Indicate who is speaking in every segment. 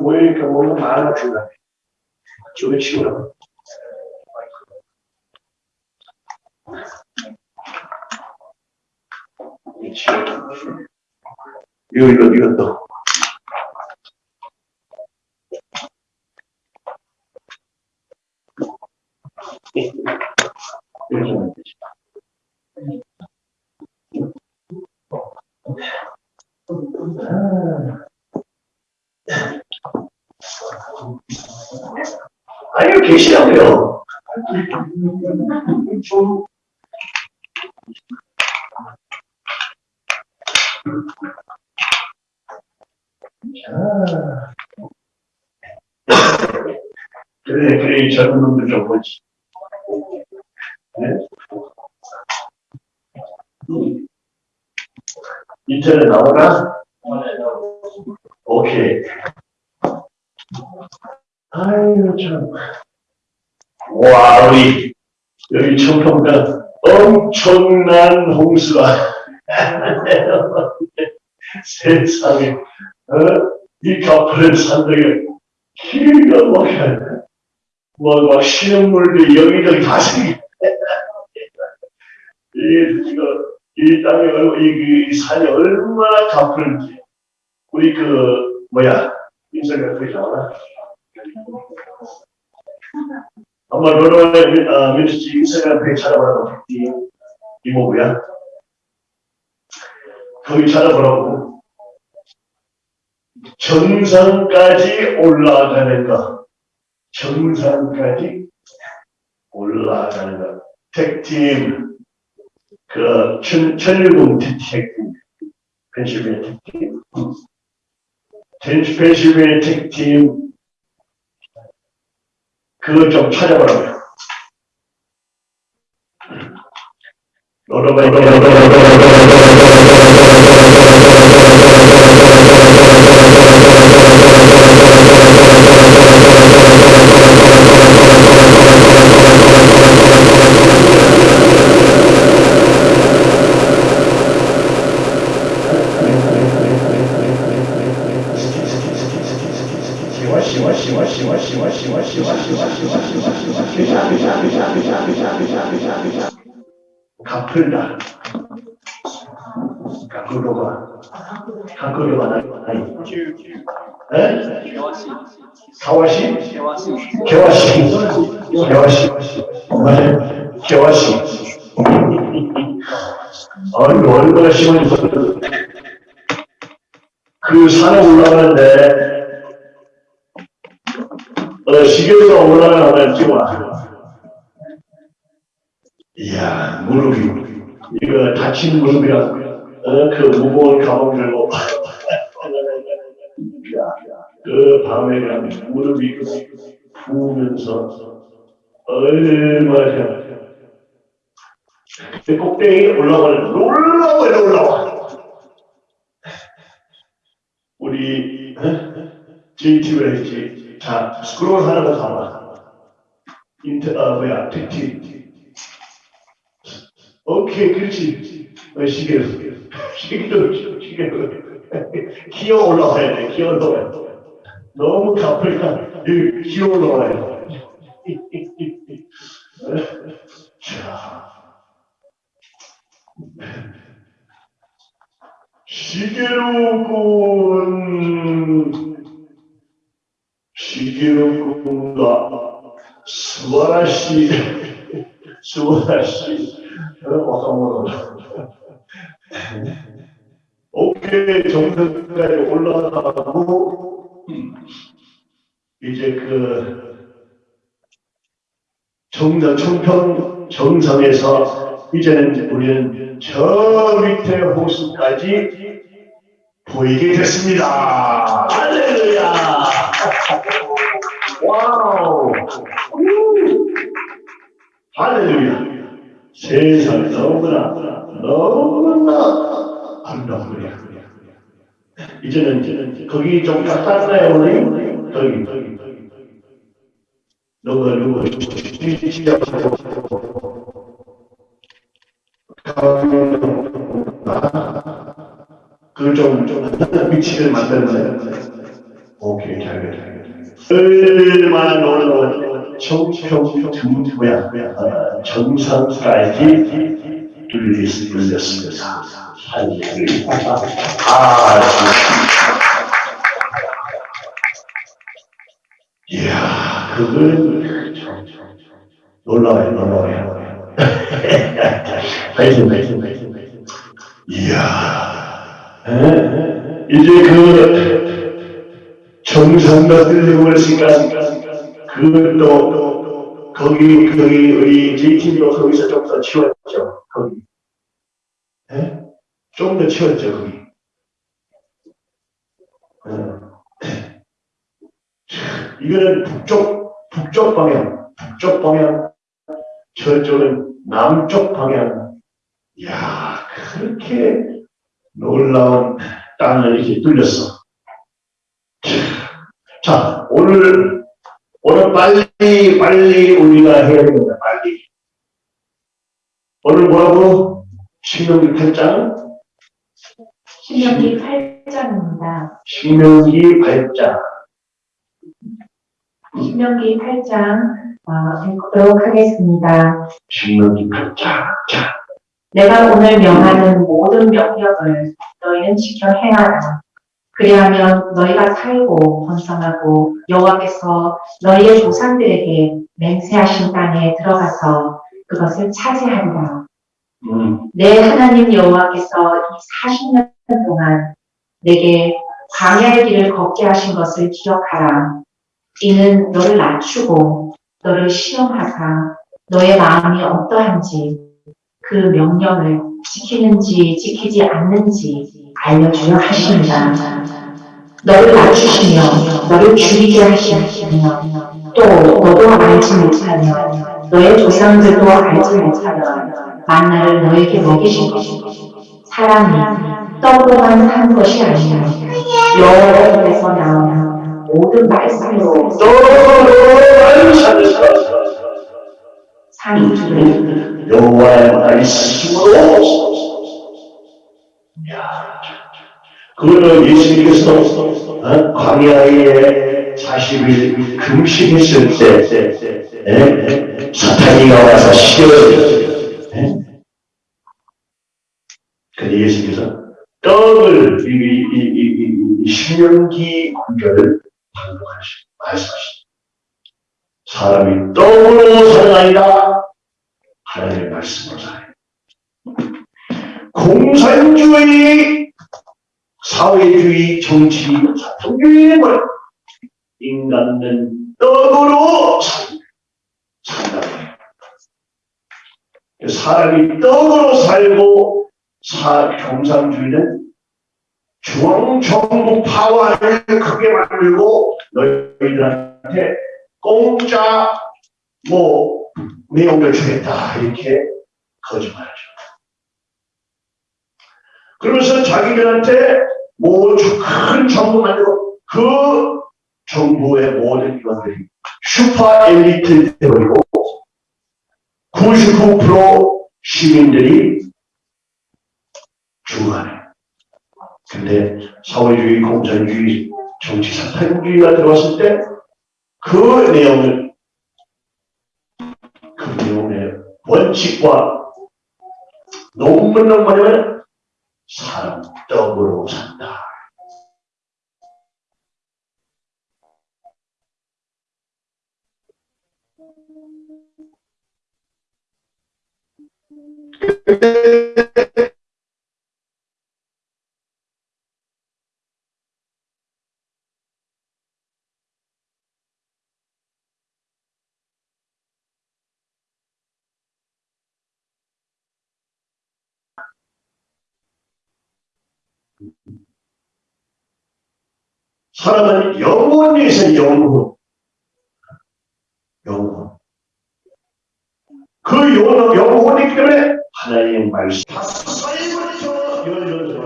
Speaker 1: 모이니까 뭔가 많아 중간에. 치우라고. 이거, 이거, 되지. 아 니요, 계시라고요. 그래, 그래, 이 젊은 놈들 좀 보지. 네? 인터넷 나오나? 오케이. 아유, 참. 와, 우리, 여기 청평가 엄청난 홍수가. 세상에, 어? 이 가파른 산들이 기가 막혀. 뭐, 막 시냇물도 여기저기 다 생겨. 이, 이거, 이 얼- 이, 이 산이 얼마나 가파른지. 우리 그, 뭐야, 인사가 그러지 않아? 아마 너는 아, 민주주의 인스타그램 찾아보라고 이 이모부야. 거기 찾아보라고. 정상까지 올라가는 것. 정상까지 올라가는 것. 택팀, 그, 천, 천일공 택팀, 펜실베니아 택팀, 펜실베니아 택팀, 그거 좀 찾아보라고요. 풀다. 가꾸로가. 가꾸로가 나이. 에? 가와시? 개와시. 개와시. 맞아요. 개와시. 아니, 얼마나 심한지 모르겠어. 그 산에 올라가는데, 어, 시계가 올라가면 찍어놔. 이야, 무릎이. 이거 다친 무릎이라, 어, 그 무거운 가방 들고. 그 밤에 가면 무릎이 부으면서, 얼마나. 그 꼭대기 올라가는, 올라와, 올라와. 우리, JT를 했지. 자, 스크롤 거 봐봐. 인터, 아, 뭐야, 택 티. 오케이, 그렇지. 어, 시계로, 시계로, 시계로. 기어 올라와야 돼, 기어 올라와야 돼. 너무 가쁘니까, 여기 기어 올라와야 돼. 자. 시계로군, 시계로군가, 스와라시, 스와라시, 어, 와카모노. 오케이, 정상까지 올라가고, 이제 그, 정상, 청평 정상에서 이제는 우리는 저 밑에 호수까지 보이게 됐습니다. 할렐루야! 와우! 할렐루야! 세상 너무나, 너무나 아름다워요. 이제는, 이제는, 거기 좀 가깝나요, 우리? 거기, 거기, 거기. 누가, 누가, 진짜, 그좀 좀 위치를 만들어야 오케이 잘 됐다. 얼마나 놀라운 정상까지 들렸습니다. 할렐루야. 아, 이야, 그건 참 놀라워요, 놀라워요. 파이팅, 파이팅, 파이팅. 이야, 에? 이제 그 정상과 들려올 시간, 그것도 거기, 거기, 우리 JT도 거기서 좀 더 치웠죠, 거기. 에? 좀더 치웠죠, 거기. 어. 이거는 북쪽, 북쪽 방향, 북쪽 방향, 저쪽은 남쪽 방향. 이야, 그렇게 놀라운 땅을 이렇게 뚫렸어. 자, 오늘, 오늘 빨리, 빨리 우리가 해야 됩니다, 빨리. 오늘 뭐라고? 신명기 8장?
Speaker 2: 신명기 8장입니다.
Speaker 1: 신명기 8장.
Speaker 2: 신명기 8장 어, 읽도록 하겠습니다.
Speaker 1: 신명기 8장. 자,
Speaker 2: 내가 오늘 명하는 모든 명령을 너희는 지켜 행하라. 그리하면 너희가 살고 번성하고 여호와께서 너희의 조상들에게 맹세하신 땅에 들어가서 그것을 차지하리라.
Speaker 1: 음,
Speaker 2: 내 하나님 여호와께서 이 40년 동안 내게 광야의 길을 걷게 하신 것을 기억하라. 이는 너를 낮추고 너를 시험하사 너의 마음이 어떠한지 그 명령을 지키는지 지키지 않는지 알려주려 하십니다. 너를 낮추시며 너를 죽이게 하시며 또 너도 알지 못하며 너의 조상들도 알지 못하며 만나를 너에게 먹이신 것이고 사람이 떡으로만 한 것이 아니라 여호와의 입에서 나오는 모든 말씀으로
Speaker 1: 살려서
Speaker 2: 상주를
Speaker 1: 여호와의 말씀으로 그거는 예수님께서 어? 광야에 40일 금식했을 때 에? 사탄이 와서 에? 근데 예수님께서 떡을 이, 이, 이, 이, 이, 이 신명기 구절을 반복하시고 말씀하십니다. 사람이 떡으로 살아나이다 하나님의 말씀으로 살아요. 공산주의, 사회주의, 정치, 사통주의의 말 인간은 떡으로 산- 산다. 사람이 떡으로 살고 사, 공산주의는 중앙정부 파워를 크게 만들고 너희들한테 공짜 뭐 내용을 주겠다 이렇게 거짓말하죠. 그러면서 자기들한테 뭐큰 정부 만들고 그 정부의 모든 이원들이 슈퍼 엘리트 되버리고 99% 시민들이 중간에 근데 사회주의, 공산주의, 정치 사탄주의가 들어왔을 때 그 내용을 그 내용의 원칙과 논문은 뭐냐면 사람 떡으로 산다. 사람은 영원에서 영원. 영원. 그 영원, 영원이기 때문에 하나님의 말씀. 다섯 살부터 열려서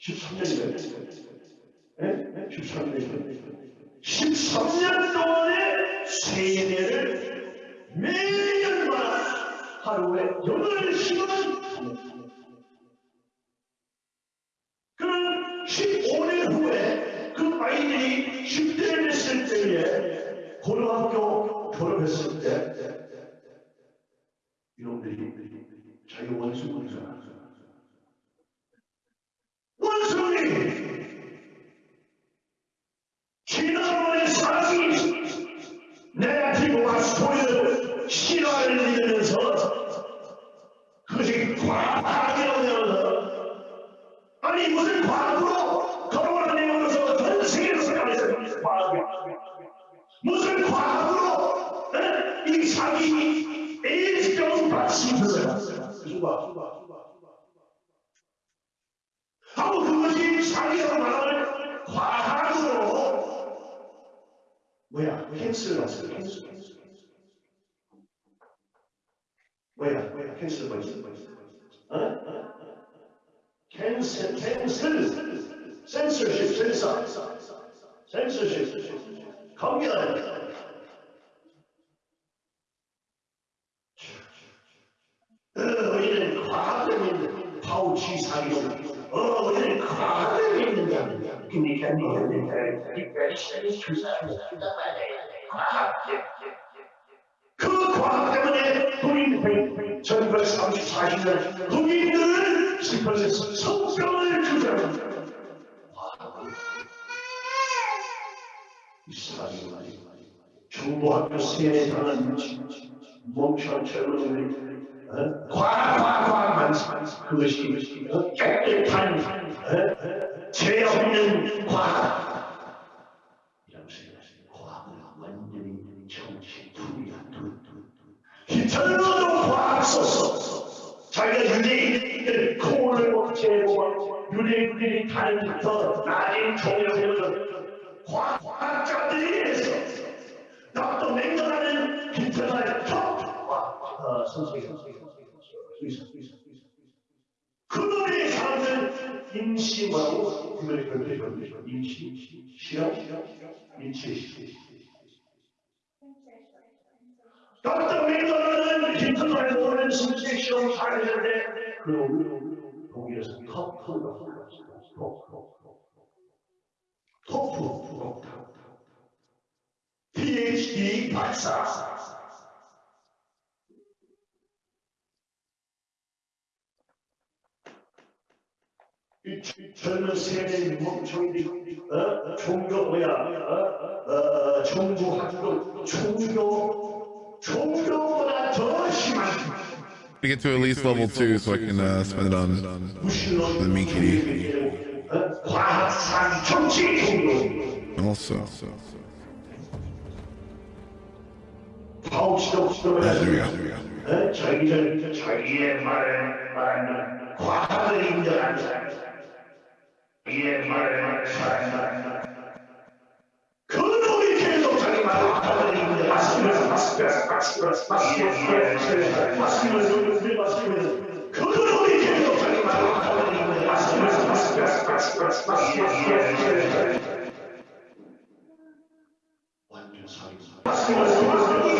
Speaker 1: 13년이면 13년 13년 동안의 세대를 매일마다 하루에 8시간 중대를 했을 때에 고등학교 졸업했을 때 이놈들이 자기 원수 원수하는 원수니 지난번에 사기 네가티브 왁스포인트 신화를 믿으면서 그것이 과학이라고 하면서 아니 무슨 과학으로 사기 에이즈병 받침을 수가 하고 그것이 사기라고 말하는 과학으로 뭐야 캔슬 났어 캔슬 뭐야 뭐야 cancel 뭐뭐 있어 어? 어? 캔슬 캔슬 센서십 센서 센서십 검열 어, 우리는 과학을 믿는 파우치 사기로 어, 우리는 과학을 믿는다 근데 그 과학 때문에 독일 1934년 독일들은 슬퍼서 성병을 주장합니다 이 사람이 말이야 중고학교 세례 당한 멍청한 젊은이들이 어? 과학만 그것이 어? 깨끗한 어? 죄 없는 투리야 히틀러도 과학 썼어 자기가 유대인들 코를 제거하고 유대인들이 더 나인 종교를 과학, 과학자들이 해서 히틀러의 top 어. 그놈의 사람들 임시하고 그들의 별도의 별도의 임시, 실험, 인치, 닥터 맹렬하는 히틀러의 모든 신체 시험 잘했는데 그 독일에서 톱, 톱, 토프, PhD 박사. 젊은 세대 멍청이들이 어? 종교 뭐야 어? 어, 종부 학교 종교 종교보다 더 심한
Speaker 3: to get to at least level two so I can uh, spend it on
Speaker 1: 무신론
Speaker 3: the meat kitty.
Speaker 1: 어? 과학상 정치 종교
Speaker 3: Also,
Speaker 1: 파우치도
Speaker 3: Ah, there we go. There we go.
Speaker 1: 어? 자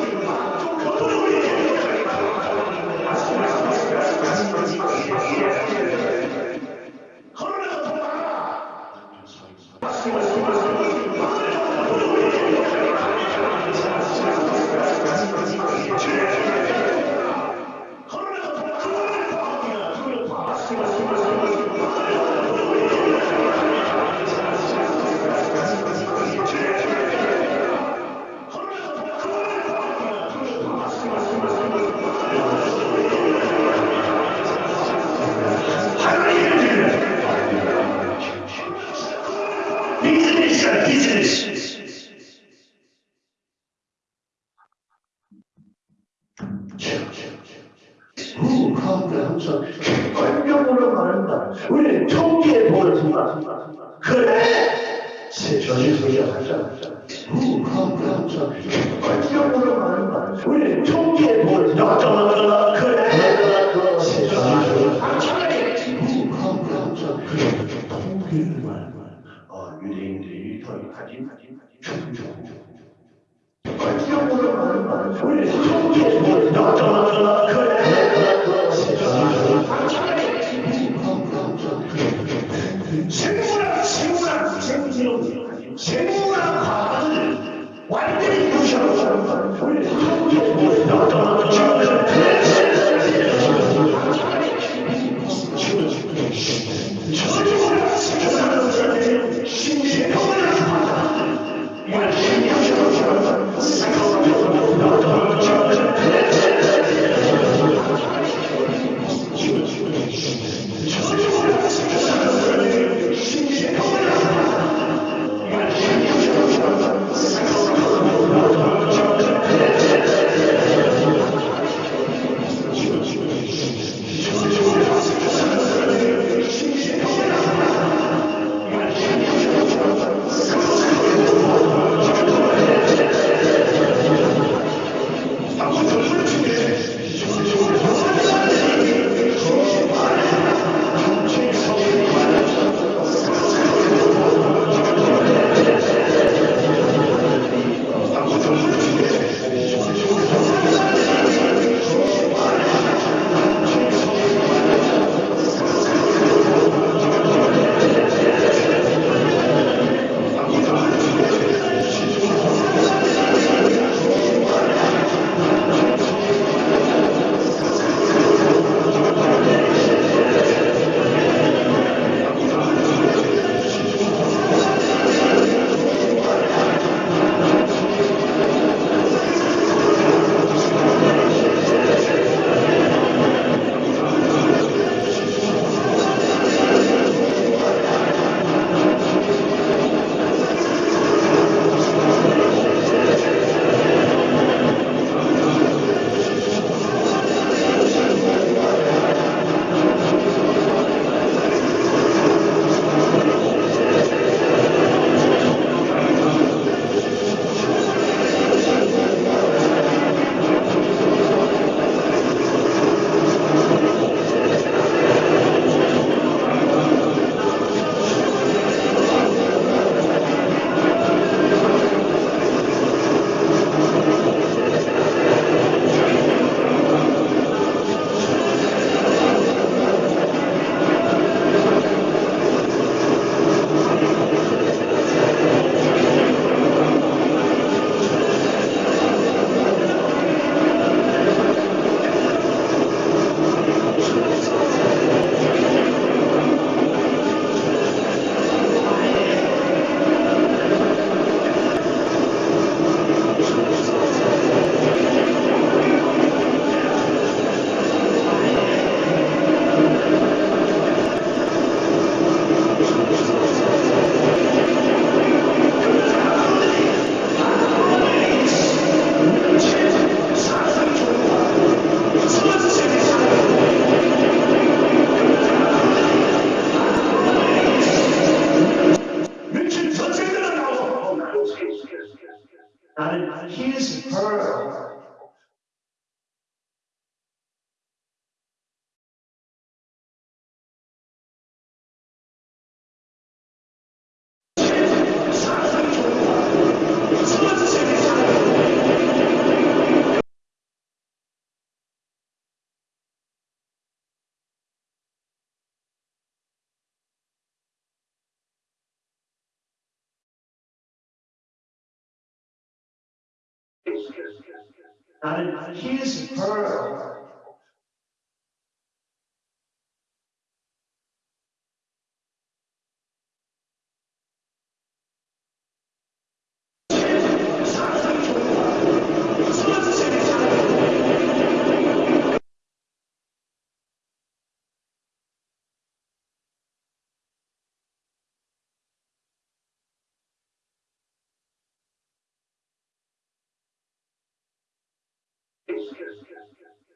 Speaker 1: 나는
Speaker 4: his her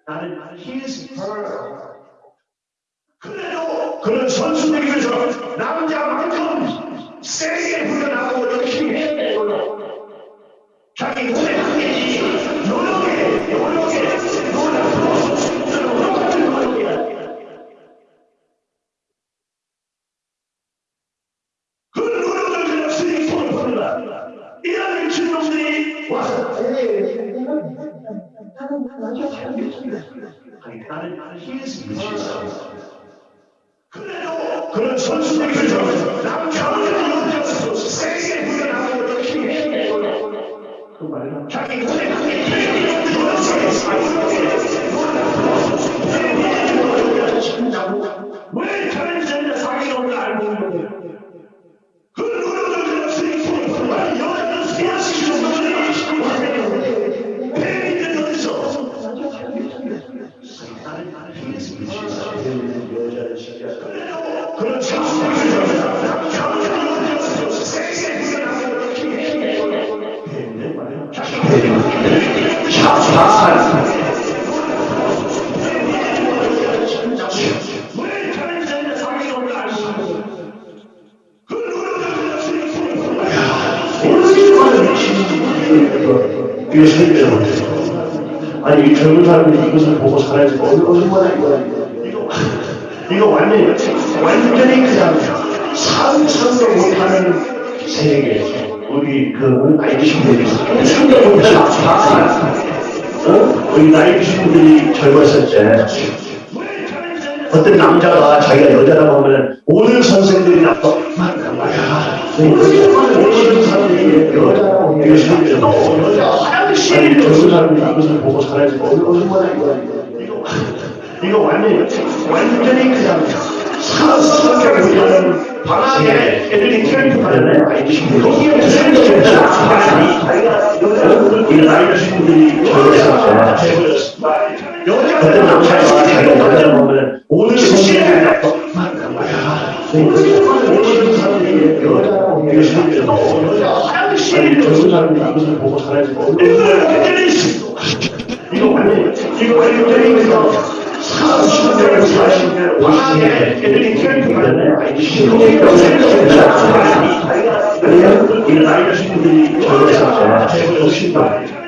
Speaker 4: 나는 his her 그래도 그런 선수들이 위해서 남자만큼 세게 훈련하고 열심히 해내고 자기 몸에 한계지 노력해 노력해 노력 노력하는 노력이야 그 노력을 그냥 스리퍼를 보느라 이런 미친놈들이 와서 나는 his her 그래도 그런 선수들이 세게 훈련하고 열심히 해내고 그 말은 자기 몸에 한계지 왜 다른 자녀 사귀는
Speaker 1: 젊은 사람들이 이것을 보고 살아야지. 얼- 얼마나 이거, 이거, 이거 완전히, 완전히 그냥 상상도 못하는 세계. 우리 그 나이 드신 분들이 상상도 못하는 어? 우리 나이 드신 분들이 젊었을 때 어떤 남자가 자기가 여자라고 하면 오늘 선생들이 나빠. 오늘 사람들이 여자라고 젊은 사람들이 가잖아요. 나이 드신 여자라고 하면 오늘 선생들이 나빠. 오늘 젊은 사람들이 이것을 보고 살아야지. 이거 완전 이거 완전히 그냥 사수들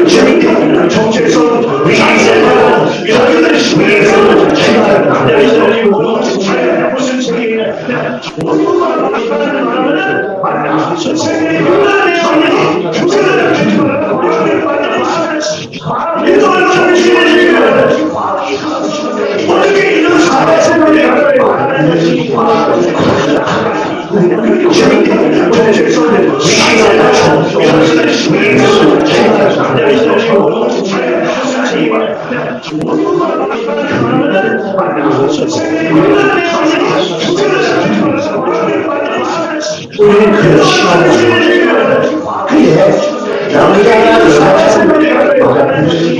Speaker 1: 냐 우리는 그 시간을 그게 남자가 여자가 자기가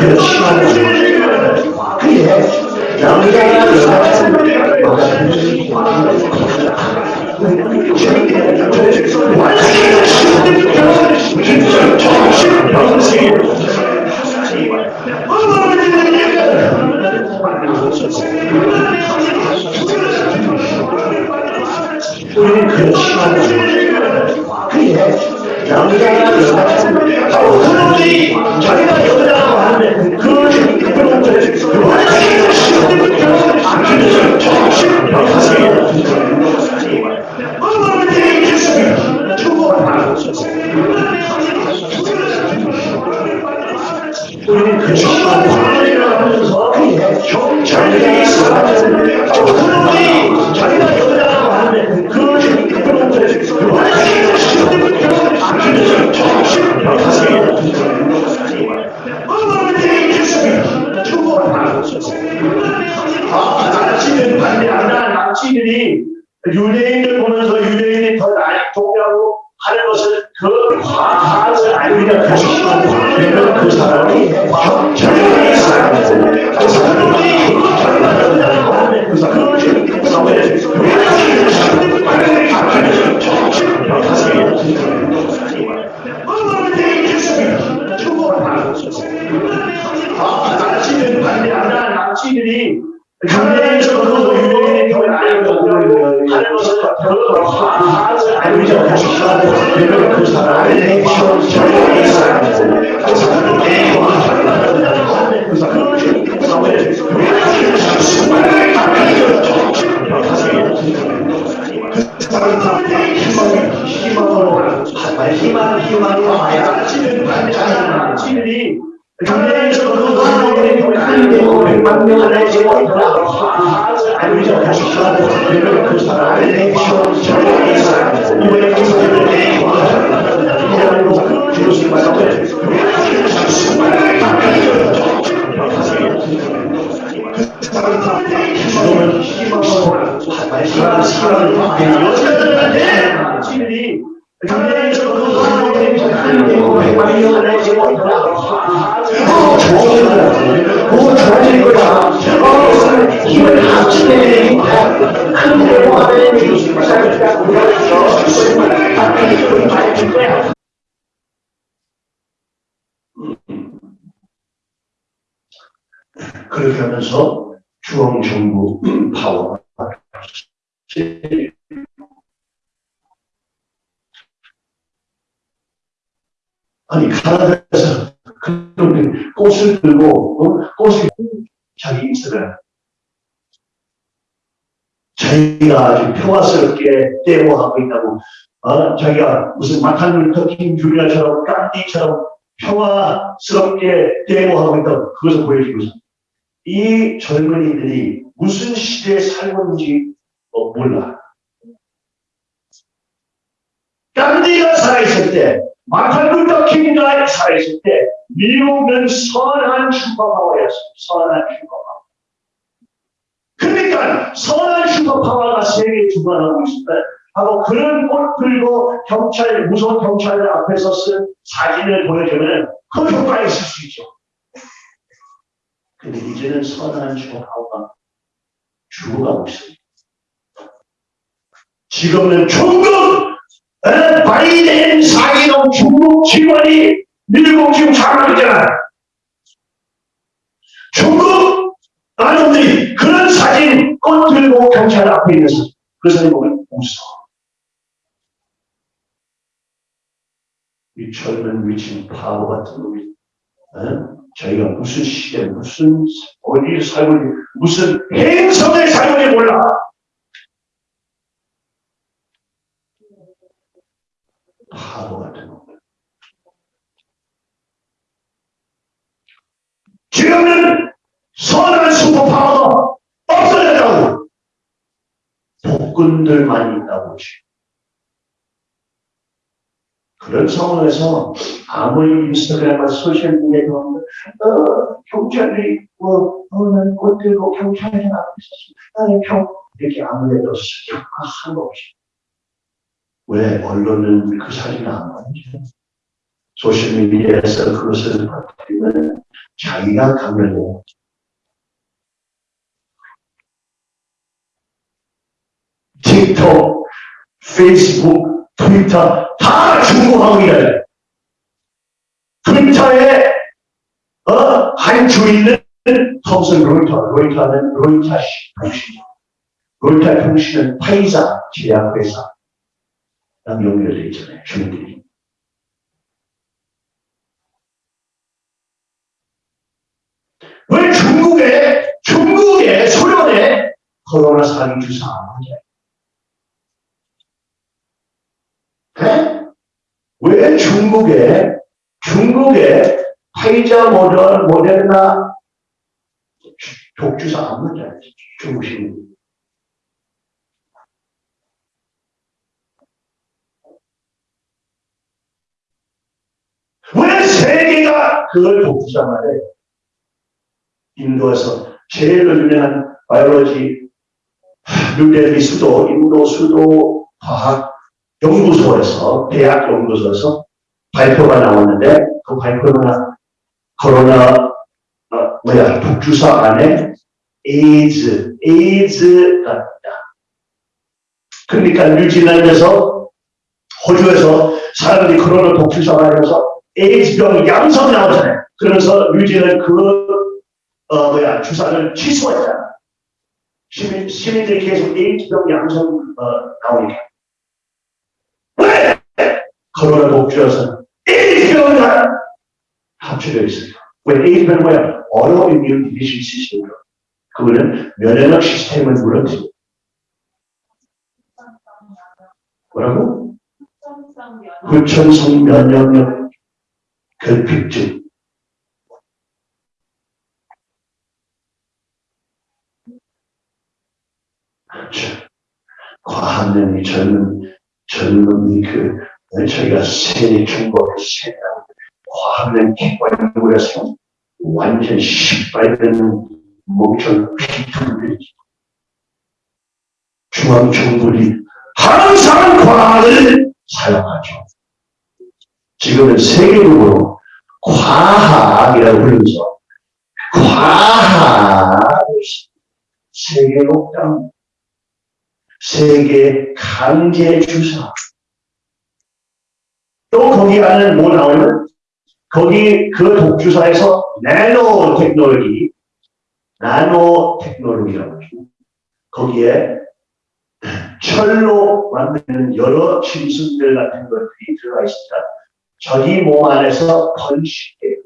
Speaker 1: 우 그렇게 하면서 중앙정부 파워가 아니 가나다에서 그런 꽃을 들고 어? 꽃을 자기 이스라엘 자기가 아주 평화스럽게 데모하고 있다고 어? 자기가 무슨 마탄 루터킹 주리아처럼 깐디처럼 평화스럽게 데모하고 있다고 그것을 보여주고서 이 젊은이들이 무슨 시대에 살고 있는지 어, 몰라 간디가 살아있을 때 마틴 루터 킹가 살아있을 때 미국은 선한 슈퍼파워였어. 선한 슈퍼파워. 그러니까 선한 슈퍼파워가 세계에 주관하고 때 하고 그런 꽃 들고 경찰 무서운 경찰들 앞에서 쓴 사진을 보여주면 그 효과가 있을 수 있죠. 근데 이제는 선한 슈퍼파워가 죽어가고 있습니다. 지금은 중국 에? 바이든 사기동 중국 직원이 미국 지금 장악있잖아 중국 아놈들이 그런 사진 꽃 들고 경찰 앞에 있어서 그 사진 보면 웃어. 이 젊은 미친 바보 같은 놈이 에? 자기가 무슨 시대 무슨 어디에 살고 있는지 무슨 살고 있는지 몰라. 바보 같은 놈. 지금은 선한 슈퍼파워가 없어졌다고. 복근들만 있다고. 그런 상황에서 아무리 인스타그램과 소셜미디어에 어, 경찰이 뭐, 어, 난 꽃들고 경찰이 앞에 있었어. 나는 평, 이렇게 아무래도 한거 없이. 왜 언론은 그 사진을 안 보내죠? 소셜미디어에서 그것을 퍼뜨리면 자기가 감염돼요. 틱톡, 페이스북, 트위터 다 일해. 트위터에 어? 한 주인은 톰슨 로이터, 로이터는 로이터 통신, 로이터 통신은 파이자 제약회사 랑 연결되어 있잖아요. 주인들이. 왜 중국에, 중국에, 소련에 코로나 사기 주사 안 하냐? 네? 왜 중국에, 중국에 파이자 모델, 모데르나 독주사 안 하냐? 중국 시민. 왜 세계가 그걸 독주사 말해? 인도에서 제일 유명한 biology 뉴델리 수도, 인도 수도 과학 연구소에서, 대학 연구소에서 발표가 나왔는데, 그 발표가 코로나, 어, 뭐야, 독주사 안에 에이즈, 에이즈가 있다. 그러니까 뉴질랜드에서, 호주에서 사람들이 코로나 독주사 맞아서 에이즈병 양성 나오잖아요. 그러면서 뉴질랜드 그 어, 뭐야, 주사를 취소했잖아. 시민, 시민들이 계속 에이즈병 양성, 어, 나오니까. 왜? 코로나 독주여서 에이즈병과 합쳐져 있어요. 왜 에이즈병은 뭐야? 어로 이뮨 디비전 시스템이요. 그거는 면역력 시스템을 무너뜨려. 뭐라고? 후천성 면역력 결핍증. 그렇죠. 과학년이 젊은, 젊은 그, 저희가 세계 중국을 세다. 과학년 객관부에서 완전 시발되는 목전 피투를 중앙정부들이 항상 과학을 사용하죠. 지금은 세계적으로 과학이라고 부르면서 과학을 세계로 땅 세계 강제 주사. 또 거기 안에 뭐 나오면 거기 그 독주사에서 나노 테크놀로지, 나노 테크놀로지라고 하죠. 거기에 철로 만드는 여러 짐승들 같은 것들이 들어가 있습니다. 자기 몸 안에서 번식돼요.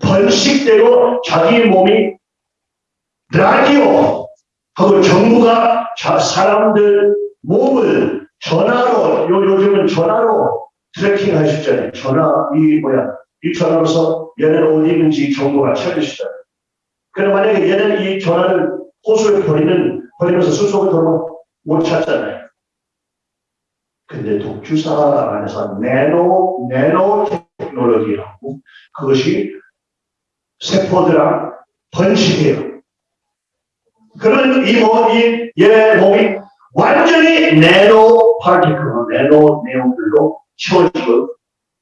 Speaker 1: 번식되고 자기 몸이 라디오 하고 정부가 자, 사람들 몸을 전화로 요, 요즘은 전화로 tracking 하시잖아요. 전화 이 뭐야 이 전화로서 얘는 어디 있는지 정보가 찾으시잖아요. 그럼 만약에 얘는 이 전화를 호수에 버리는 버리면서 수속을 돌면 못 찾잖아요. 근데 독주사 안에서 nano nanotechnology라고 그것이 세포들랑 번식해요. 그런 이 몸이, 얘 몸이 완전히 네노 파티클, 네노 내용들로 채워지고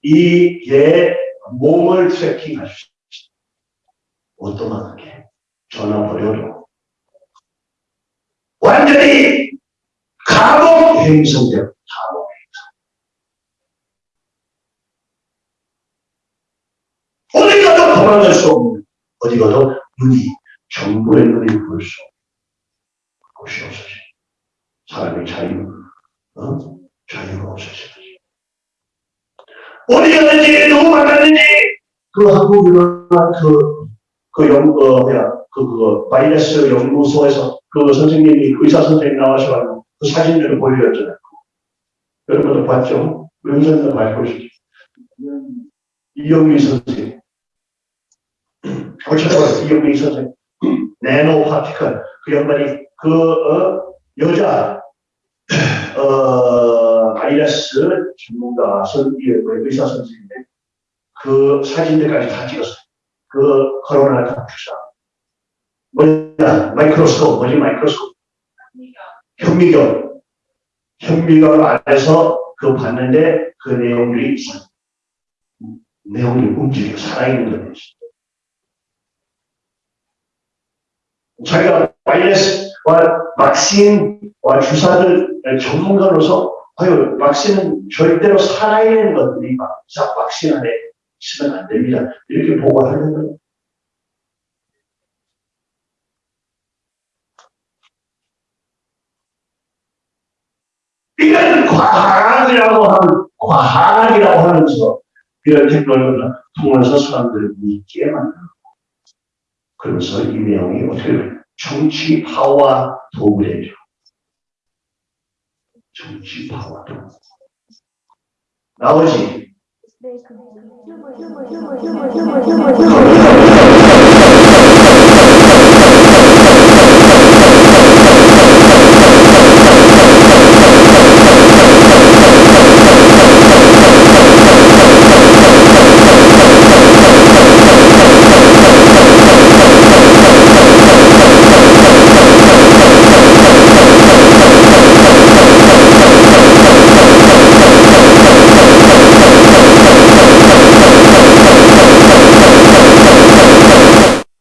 Speaker 1: 이얘 몸을 트래킹할 수 있어요. 어떠하게 전화번호로 완전히 감옥 행성돼요. 행성. 어디 가도 도망갈 수 없는, 어디 가도 눈이, 정부의 눈이 볼수 없는. 곳이 없어지. 사람의 자유, 어? 자유가 없어지지. 어디 갔는지, 누구 만났는지, 그 한국 유명한 그, 그 연, 어, 뭐야, 그, 그, 바이러스 연구소에서 그 선생님이, 의사 선생님 나와셔가지고 그 사진들을 보여줬잖아요. 여러분도 봤죠? 영상도 봐보시죠. 이영미 선생님. 어쩌다가 이영미 선생님. nano particle. 그 양반이 그 어, 여자 어, 바이러스 전문가 선 의사 선생님의 그 사진들까지 다 찍었어요. 그 코로나 독주사. 뭐냐 microscope 뭐지 microscope 현미경 현미경 안에서 그거 봤는데 그 내용들이 내용이 움직여 살아있는 거예요. 자기가 바이러스와 vaksin과 주사들 전문가로서 아유 vaksin은 절대로 살아있는 것들이 막 vaksin 안에 있으면 안 됩니다. 이렇게 보고하는 거예요. 이건 과학이라고 하는 과학이라고 하면서 이런 테크놀로지를 통해서 사람들을 믿게 만들고 그래서 이 내용이 어떻게 돼요? 정치 파와 도구래죠. 정치 파와 도구. 나머지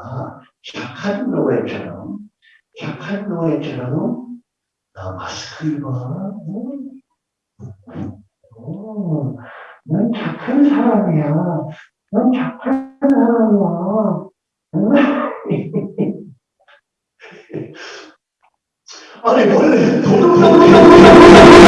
Speaker 1: 아 착한 노예처럼 착한 노예처럼 나 마스크 입어. 음. 오, 넌 착한 사람이야. 넌 착한 사람이야. 아니, 원래 도둑놈이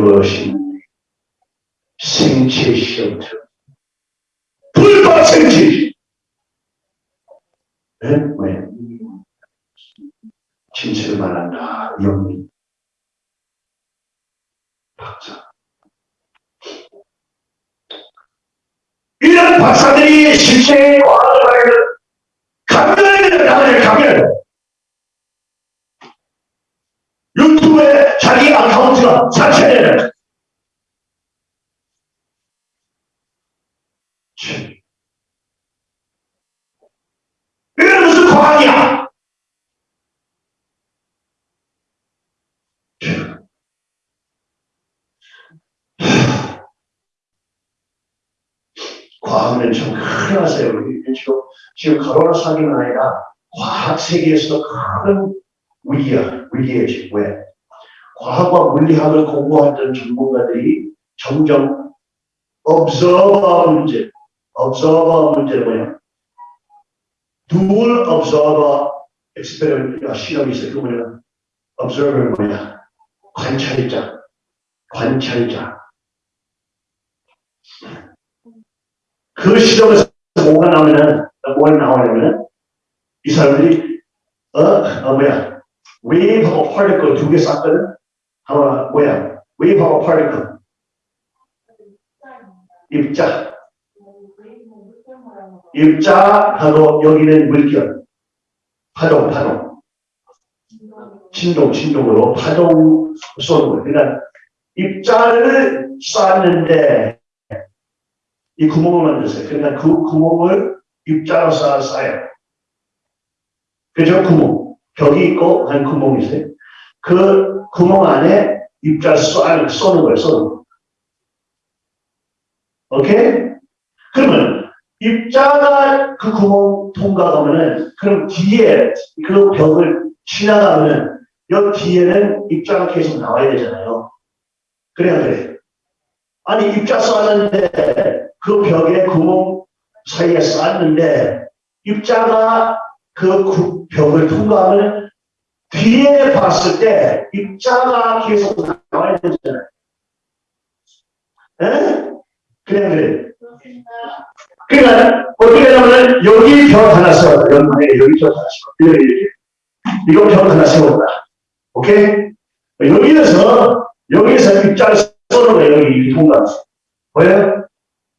Speaker 1: 세계적으로 신 생체 시험터 불법 생체. 네? 왜? 진실을 말한다. 영리 박사. 이런 박사들이 실제 과학을 감면을 나가야 감면 유튜브에 자기 아카운트가 사채되는 이게 무슨 과학이야? 과학은 참 큰일 났어요. 지금, 지금 코로나 사기는 아니라 과학 세계에서도 큰 위기야, 위기에 지금 왜? 과학과 물리학을 공부하던 전문가들이 점점 observer 문제, observer 문제는 뭐냐? dual observer experiment 시험이 있어요. 그 뭐냐? observer 뭐냐? 관찰자, 관찰자. 그 시험에서 뭐가 나오면은, 뭐가 나오냐면은, 이 사람들이, 어, 어 뭐야? wave하고 particle 두개 쌌거든? 하나, 뭐야? wave하고 particle. 입자. 입자하고 여기는 물결. 파동, 파동. 진동, 진동으로 파동 쏘는 거예요. 그러니까 입자를 쐈는데 이 구멍을 만드세요. 그러니까 그 구멍을 입자로 쌓, 쏴요. 그죠? 구멍. 벽이 있고 한 구멍이 있어요. 그 구멍 안에 입자를 쏴, 쏘는 거예요. 쏘는 거. 오케이? 그러면 입자가 그 구멍 통과하면은 그럼 뒤에 그 벽을 지나가면은 여기 뒤에는 입자가 계속 나와야 되잖아요. 그래야 돼. 아니 입자 쐈는데 그 벽에 구멍 사이에 쐈는데 입자가 그 구- 벽을 통과하면 뒤에 봤을 때 입자가 계속 나와야 되잖아요. 에? 그래 그래. 그러니까 어떻게 하냐면 여기 벽 하나 세워 연말에 여기 벽 하나 세워 이렇게 이렇게. 이거 벽 하나 세웠다. 오케이? 여기에서 여기에서 입자를 거예요. 여기 통과해서. 뭐예요?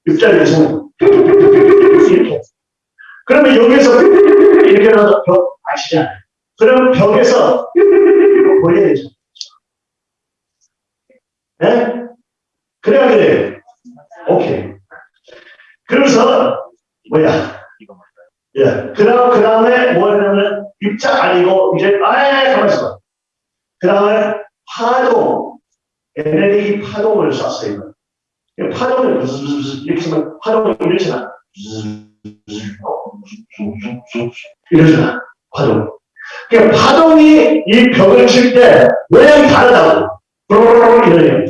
Speaker 1: 입자를 계속 이렇게. 그러면 여기에서 이렇게 나서 벽 아시잖아요. 그러면 벽에서 보여야 되죠. 네? 그래야 그래. 오케이. 그래서 뭐야? 예. 그다음 그 다음에 뭐냐면 입자 아니고 이제 아예 가만 있어. 그 다음에 파동, 에너지 파동을 쐈어요. 이 파동을 무슨 이렇게 하면 파동이 이렇잖아. 이러잖아. 파동. 그 파동이 이 벽을 칠 때 모양이 다르다고. 이러네요.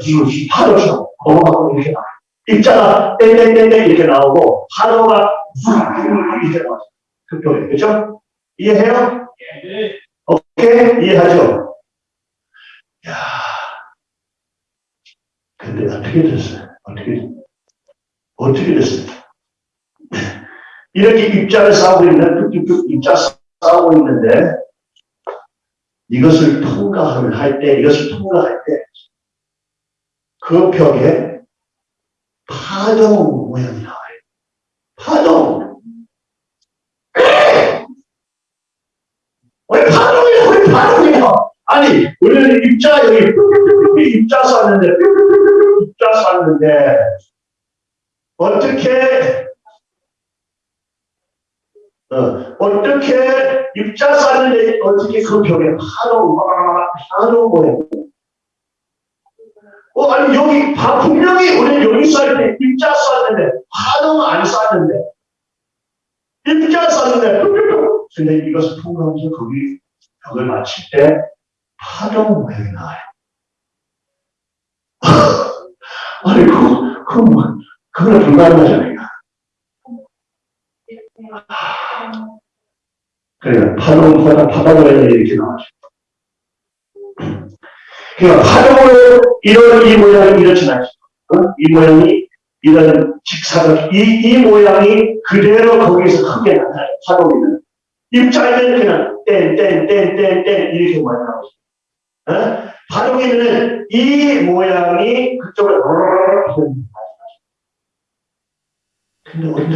Speaker 1: 파도처럼 넘어가고 이렇게 나와. 입자가 땡땡땡땡 이렇게 나오고 파도가 이렇게 나와. 그 벽에 그죠? 이해해요? 오케이 이해하죠? 야, 근데 어떻게 됐어요? 어떻게 어떻게 됐어요? 이렇게 입자를 싸우고 있는 뚝뚝뚝 입자 싸우고 있는데 이것을 통과하면 할 때, 이것을 통과할 때, 그 벽에 파동 모양이 나와요. 파동. 왜 파동이야? 왜 파동이야? 아니, 우리는 입자, 여기, 입자 쐈는데, 입자 쐈는데, 어떻게, 어, 입자 쌌는데 어떻게 그 벽에 막 파동 모양. 어, 아니, 여기, 바, 분명히 우리는 여기 쐈는데, 입자 쐈는데, 파동 안 쐈는데, 입자 쐈는데, 근데 이것을 통과하면서 거기 벽을 맞힐 때, 파동 모양이 나와요. 아니, 그, 그, 뭐, 그거는 불가능하잖아요. 그러니까 파동, 파동, 파동을 이렇게 나와죠. 그러니까 파동으로 이런 이 모양이. 어? 이 모양이 이런 직사각, 이, 이 모양이 그대로 거기서 크게 나타나요. 파동이는. 입자에는 그냥 땡, 땡, 땡, 땡, 땡 이렇게 모양 나오죠. 어? 파동에는 이 모양이 그쪽으로 근데 어떻게,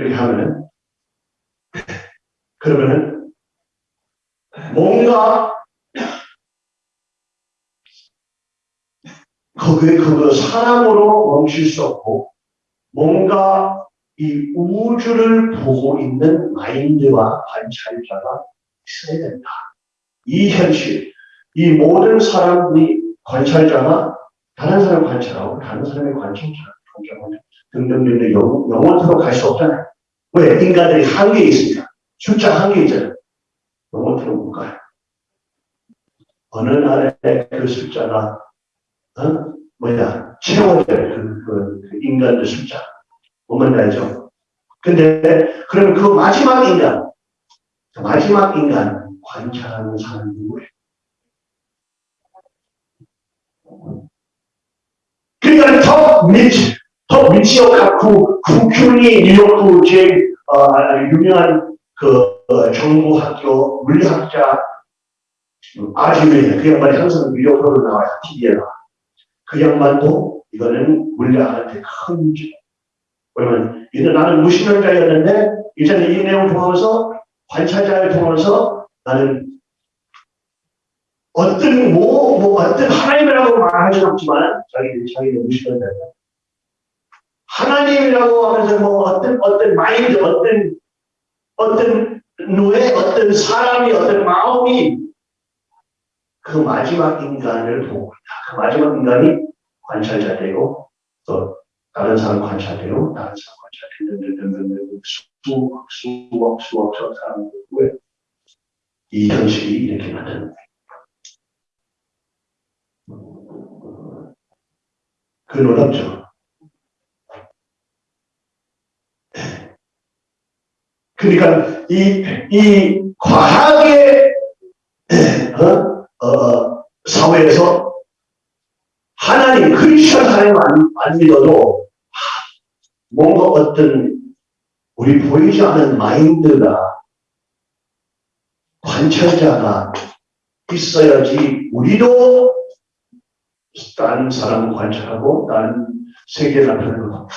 Speaker 1: 그렇게 하면은 그러면은 뭔가 그게 그거 사람으로 멈출 수 없고 뭔가 이 우주를 보고 있는 마인드와 관찰자가 있어야 된다. 이 현실, 이 모든 사람들이 관찰자가 다른 사람 관찰하고 다른 사람의 관찰자, 관찰하고 등등등등 영, 영원토록 갈 수 없잖아요. 왜? 인간들이 한계에 있으니까. 숫자 한계 있잖아요. 영원토록 못 가요. 어느 날에 그 숫자가, 어? 뭐야, 채워질 그, 그, 그 인간의 숫자. 알죠? 근데, 그러면 그 마지막 인간, 그 마지막 인간 관찰하는 사람이 누구예요? 그러니까 더 밑, 더 밑이요, 그, 구큐니 뉴욕구 제일, 어, 유명한 그, 어, 정보학교 물리학자 음, 아주메 그 양반이 항상 미디어로 나와요. TV에 나와. 그 양반도 이거는 물리학한테 큰 주. 왜냐면 이제 나는 무신론자였는데 이제는 이 내용 보면서 관찰자를 통해서 나는 어떤 뭐, 뭐 어떤 하나님이라고 말하지 않지만 자기 자기는 무신론자야. 하나님이라고 하면서 뭐 어떤 어떤 마인드 어떤 어떤 누의 어떤 사람이 어떤 마음이 그 마지막 인간을 보고 있다. 그 마지막 인간이 관찰자 되고 또 다른 사람 관찰되고 다른 사람 관찰되고 수억 수억 수억 저 사람들 이 현실이 이렇게 만드는 거예요. 그 놀랍죠. 그러니까 이, 이 과학의 어? 어, 사회에서 하나님, 크리스천 하나님 안, 안 믿어도 뭔가 어떤 우리 보이지 않은 마인드가 관찰자가 있어야지 우리도 다른 사람 관찰하고 다른 세계 나타나는 거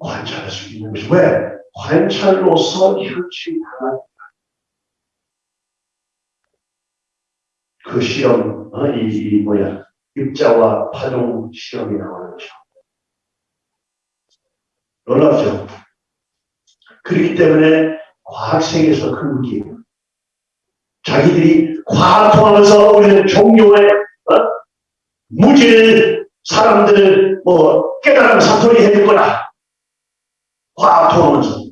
Speaker 1: 관찰할 수 있는 것이 왜? 관찰로서 현실이 하나 그 시험, 어, 이, 이 뭐야, 입자와 파동 시험이 거죠. 놀랍죠? 그렇기 때문에 과학 세계에서 큰 문제예요. 자기들이 과학 통하면서 우리는 종교의 어? 무질 사람들을 뭐 깨달은 사토리 해줄 거다. 과학 통하면서.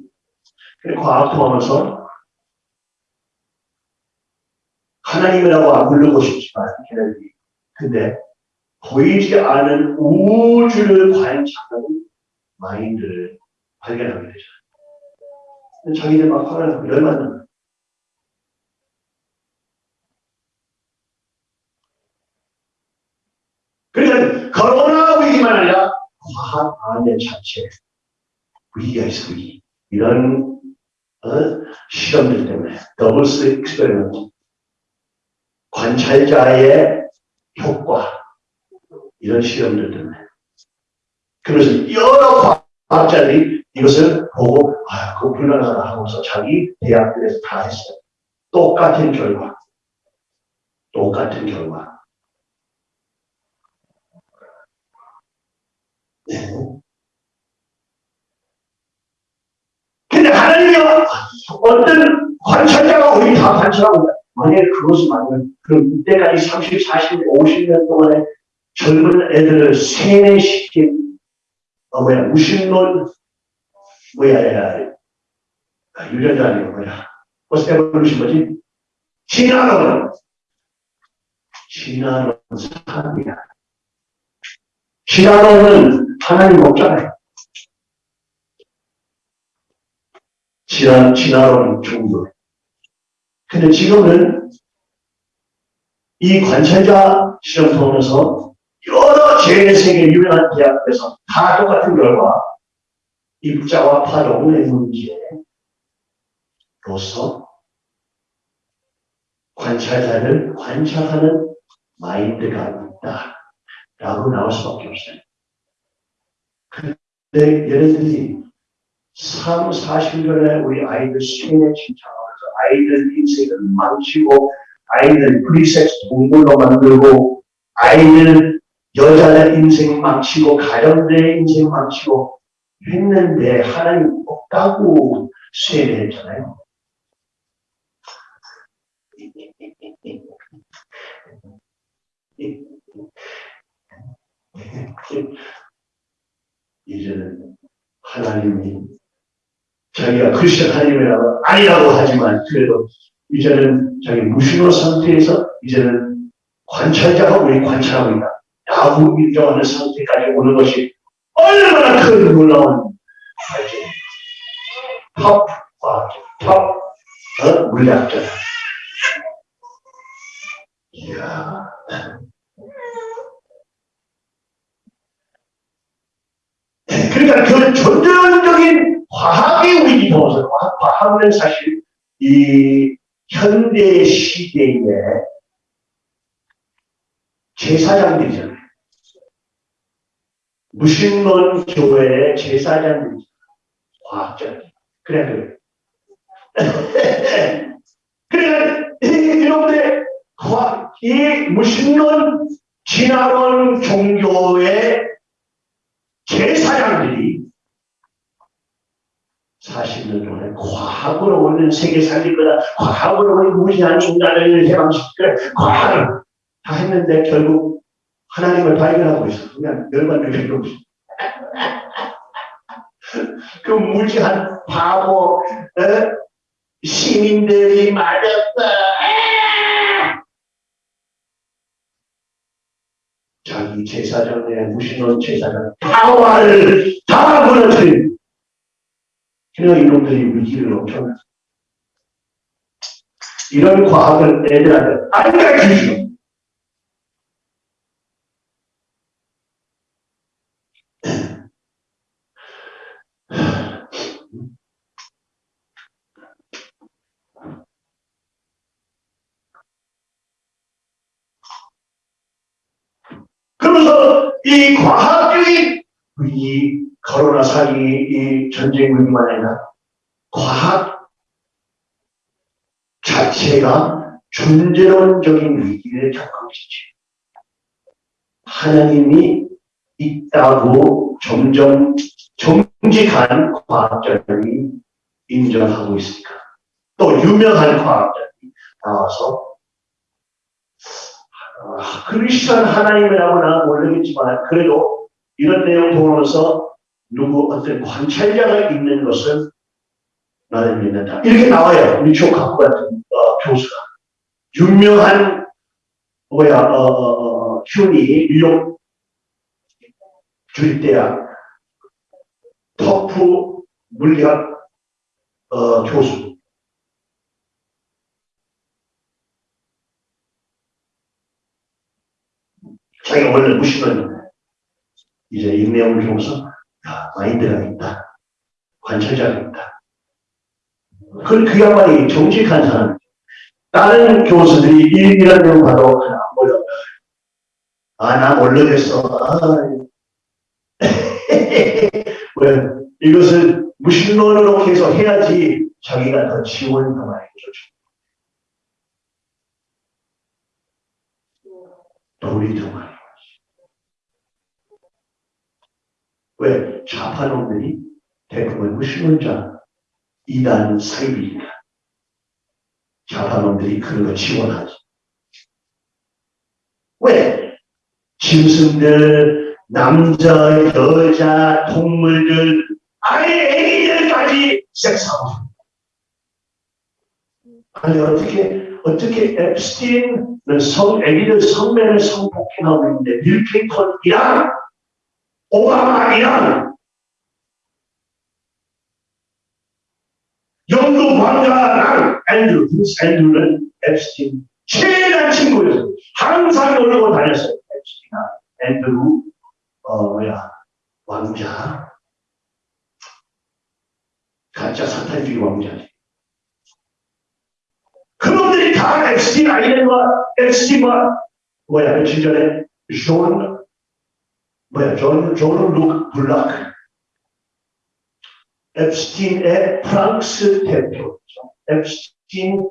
Speaker 1: 과학 통하면서 하나님이라고 안 부르고 싶지만 걔네들이 근데 보이지 않은 우주를 관찰하는 mind를 발견하게 되죠. 자기들 막 화가 나고 열받는. 그러니까 과학 안에 자체 위기가 위기. 이런 어? 실험들 때문에 double s experiment 관찰자의 효과 이런 실험들 때문에 그래서 여러 과학자들이 이것을 보고 아 그거 불가능하다 하고서 자기 대학들에서 다 했어요. 똑같은 결과 똑같은 결과 네. 근데 하나님이 어떤 관찰자가 우리 다 관찰하고. 만약에 그것이 맞으면 그럼 이때까지 30, 40, 50년 동안에 젊은 애들을 세뇌시킨 어 뭐야. 무신론 뭐야 야 유전자 아니고 뭐야? 에볼루션 뭐지? 진화론 진화론 사람이야. 진화론은 하나님 없잖아요. 진화, 진화론 종교 근데 지금은 이 관찰자 실험 통해서 여러 제2세계 유명한 대학에서 다 똑같은 결과 입자와 파동의 문제로서 관찰자를 관찰하는 마인드가 있다. 라고 나올 수밖에 없어요. 근데 얘네들이 3, 40년에 우리 아이들 생매장하면서 아이들 인생을 망치고 아이들 free sex 동물로 만들고 아이들 여자의 인생 망치고 가정들의 인생 망치고 했는데 하나님 없다고 세뇌했잖아요. 이제는 하나님이 자기가 크리스천 하나님이라고 아니라고 하지만 그래도 이제는 자기 무신론 상태에서 이제는 관찰자가 우리 관찰하고 있다. 라고 인정하는 상태까지 오는 것이 얼마나 큰 놀라운 발전. top, 아, top, 어? 물리학자다. 이야. 그러니까 그 전전적인 과학의 위기 통해서 과학, 과학은 사실 이 현대 시대에 제사장들이잖아요. 무신론 교회의 제사장들이 과학자. 그래, 그래. 그래, 이- 여러분들, 과- 이 무신론 진화론 종교의 제사장들이 40년 동안 과학으로 오는 세계 살릴 거다. 과학으로 우리 무시한 인간을 해방시킬 거다. 과학을 다 했는데 결국 하나님을 발견하고 있어. 그냥 열반을 겪고 있어. 그 무지한 바보 에? 시민들이. 에! 자기 제사장의 무신론 제사장 다와를 다 무너뜨린 그냥 이놈들이 위기를 엄청나. 이런 과학을 애들한테 안 가르쳐 주죠. 그러면서 이 과학들이 이 코로나 사기, 이 전쟁 위기만 아니라 과학 자체가 존재론적인 위기를 겪으시지. 하나님이 있다고 점점 정직한 과학자들이 인정하고 있으니까. 또 유명한 과학자들이 나와서 아, 그리스도는 하나님이라고 나는 모르겠지만 그래도 이런 내용 보면서 누구 어떤 관찰자가 있는 것은 나는 믿는다. 이렇게 나와요. 우리 조카부 같은 어, 교수가. 유명한 뭐야 어, 어, 어, 큐니 뉴욕 주립대학 터프 물리학 어, 교수. 자기가 원래 무시는 이제 이 내용을 보면서 야, 마인드가 있다. 관찰자가 있다. 그, 그야말로 정직한 사람. 다른 교수들이 이- 이런 내용 봐도 그냥 몰라. 아, 나 몰라겠어. 아, 왜, 이것을 무신론으로 계속 해야지 자기가 더 해줘. 돈이 더많이. 왜? 좌파놈들이 대부분 무신론자, 이단 사입이니까. 좌파놈들이 그런 거 지원하지. 왜? 짐승들, 남자, 여자, 동물들, 아예 애기들까지 섹스하고. 아니, 어떻게, 어떻게 엡스타인은 성, 애기들 성매매 성폭행하고 있는데, 빌 클린턴이랑 오바마이랑 영국 왕자랑 앤드루, Prince 앤드루는 엡스타인 최단 친구였어요. 항상 놀러 다녔어요. 엡스타인아, 앤드루, 어, 뭐야, 왕자. 가짜 사탄주의 왕자지. 그놈들이 다 앱스틴 아이덴과 앱스틴과 뭐야, 며칠 전에 존 뭐야, 존, 존 루크 블락. 앱스틴의 프랑스 대표. 앱스틴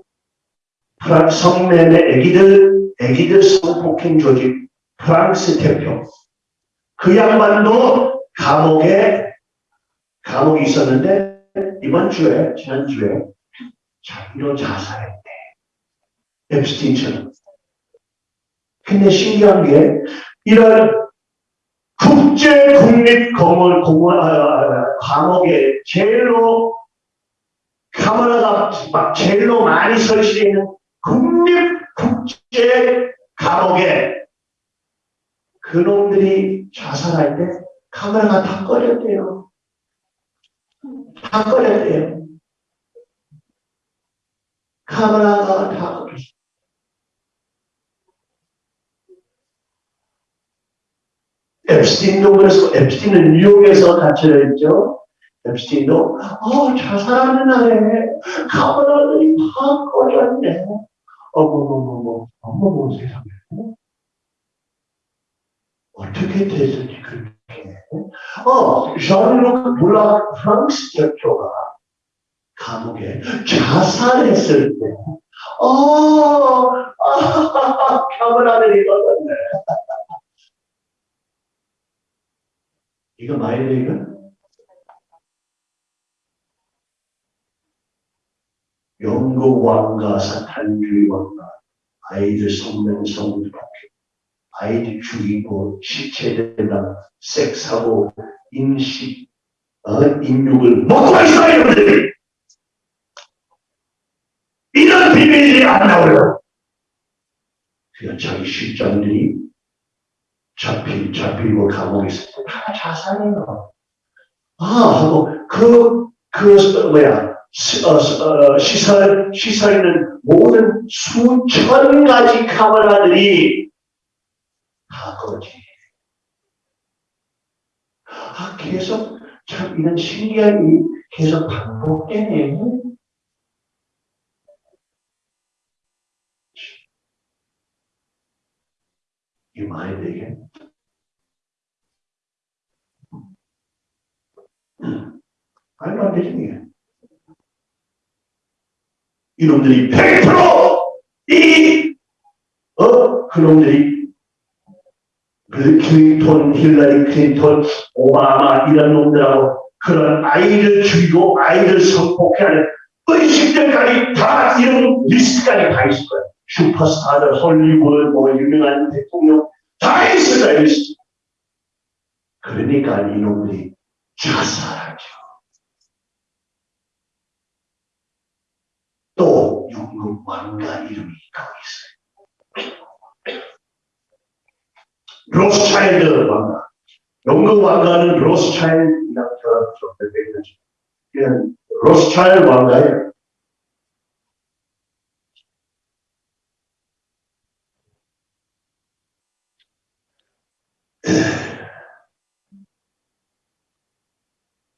Speaker 1: 프랑스 성매매 애기들, 애기들 성폭행 조직 프랑스 대표. 그 양반도 감옥에, 감옥에 있었는데, 이번 주에, 지난주에, 자기로 자살했대. 앱스틴처럼. 근데 신기한 게, 이런 국제 국립 공원 공원 아, 아, 아, 감옥에 제일로 카메라가 막 제일로 많이 설치되어 있는 국립 국제 감옥에 그놈들이 자살할 때 카메라가 다 꺼졌대요. 다 꺼졌대요. 카메라가 다 앱스틴도 그래서 앱스틴은 뉴욕에서 갇혀져 있죠. 앱스틴도 어 자살하는 날에 카메라들이 다 꺼졌네. 어머머머머 어머머 세상에 어떻게 됐을지 그렇게 어 ዣ르르크 블랑 프랑스 대표가 감옥에 자살했을 때 어, 아, 카메라들이 꺼졌네. 이거 마이데이가 영국 왕가 사탄주의 왕가 아이들 성명 성부 아이들 죽이고 시체들랑 섹스하고 인식 어, 인육을 먹고 있어 이놈들이! 이런 비밀이 안 나와요 그냥 자기 실장들이 잡히, 잡히고 감옥에 있을 때다 자살해요 아 하고 그, 그 뭐야 시, 어, 어, 시설, 시설에 있는 모든 수천 가지 카메라들이 다 거지. 아, 계속, 참, 이런 신기한 일이 계속 반복되네. 이 말이 되게. 말도 안 되지, 이게. 이놈들이 100%이 어 그놈들이 그 클린턴, 힐러리 클린턴, 오바마 이런 놈들하고 그런 아이를 죽이고 아이를 성폭행하는 의식들까지 다 이런 리스트까지 다 있을 거야. 슈퍼스타들, 헐리우드, 뭐 유명한 대통령 다 있을 거야 리스트. 그러니까 이놈들이 자살하죠. 또 영국 왕가 이름이 거기 있어요. 로스차일드 왕가. 영국 왕가는 로스차일드라고 저저저 그냥 로스차일드 왕가예요.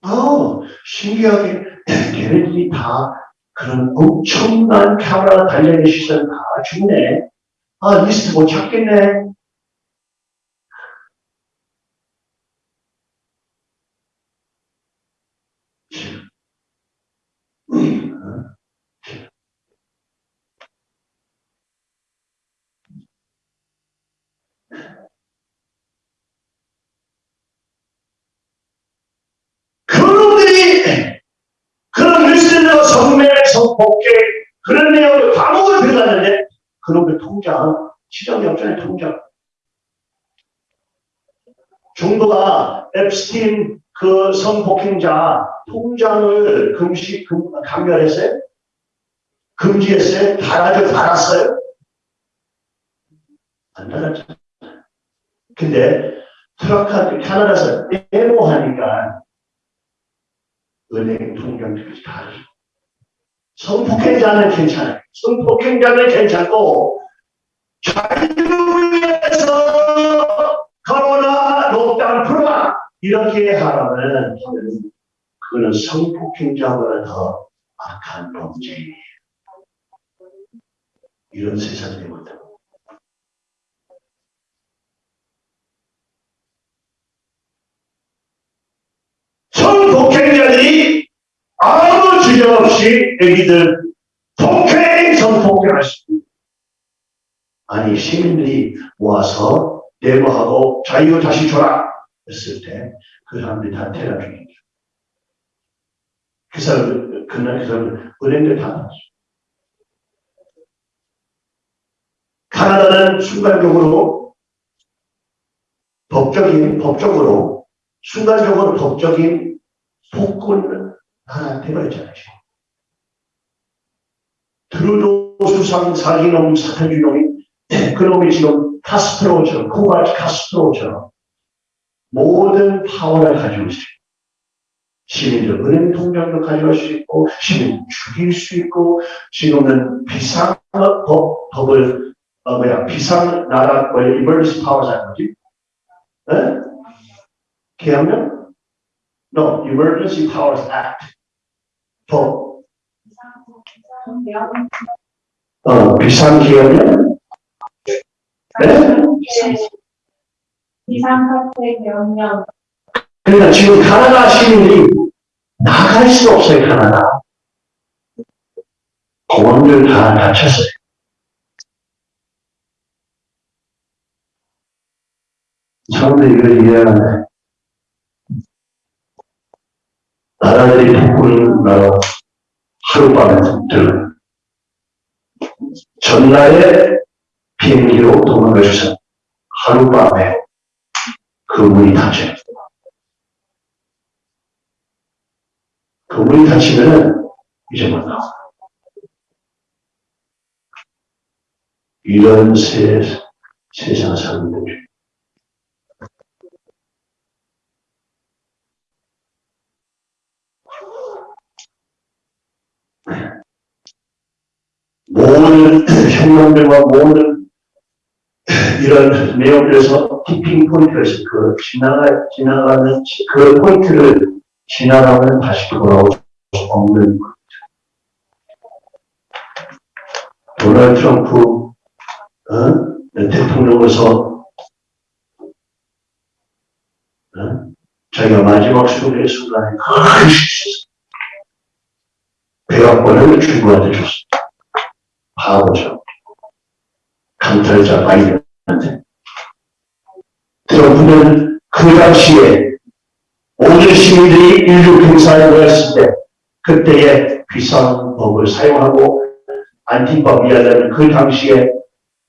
Speaker 1: 아, 신기하게 걔네들이 다 그런 엄청난 카메라 달려있는 시선 다 죽네. 아, 리스트 못 찾겠네. 그놈들이 그런 리스트나 성매, 성폭행 그런 내용을 감옥을 들어갔는데 그놈들 통장, 시정영장의 통장 정부가 앱스틴 그 성폭행자 통장을 금시 금, 감멸했어요? 금지했어요? 달아줘 달았어요? 안 달았죠. 근데 트럭한테 캐나다에서 데모하니까 은행 통장까지 다 알죠. 성폭행자는 괜찮아요. 성폭행자는 괜찮고 자유에서 코로나 록다운 풀어라 이렇게 하라면 그거는 성폭행자보다 더 악한 범죄예요. 이런 세상이 되거든. 성폭행자들이 아무 주저 없이 애기들 폭행, 있습니다. 아니, 시민들이 모아서 데모하고 자유 다시 줘라 했을 때 그 사람들이 다 테러 중이죠. 그 사람, 그날 그 사람 은행들 다 나왔어. 카나다는 순간적으로 법적인, 법적으로 순간적으로 법적인 폭군 하나 돼버렸잖아요. 트루도 수상 사기놈 사탄주놈이 그놈이 지금 카스트로처럼 쿠바 카스트로처럼 모든 파워를 가지고 있어요. 시민들 은행 통장도 가져갈 수 있고 시민 죽일 수 있고 지금은 비상 법, 법을 어 뭐야 비상 나라 뭐야 emergency power라는 거지? 에? 걔하면 No, Emergency Powers Act. 법. 어, 비상 기업이요? 네?
Speaker 2: 비상 사태 명령
Speaker 1: 그러니까 지금 가나다 시민들이 나갈 수 없어요, 가나다. 공항들 다 닫혔어요. 사람들이 이걸 이해하는데, 나라들이 북부는 나라 하룻밤에 들어요. 전날에 비행기로 도망가셔서 하룻밤에 그 문이 닫혀요. 그 문이 닫히면은 이제 못 나와. 이런 세, 세상 사람들이 모든 혁명들과 모든 이런 내용들에서 티핑 포인트에서 그 지나가, 지나가는 그 포인트를 지나가면 다시 돌아올 수 없는 것. 도널드 트럼프, 어? 대통령으로서, 어? 자기가 마지막 수고의 순간에 배합권을 중국한테 줬습니다. 바보죠. 강탈자 바이든한테. 트럼프는 그 당시에 모든 시민들이 인류 경사에 모였을 때 그때의 비상법을 사용하고 안티법 이하자는 그 당시에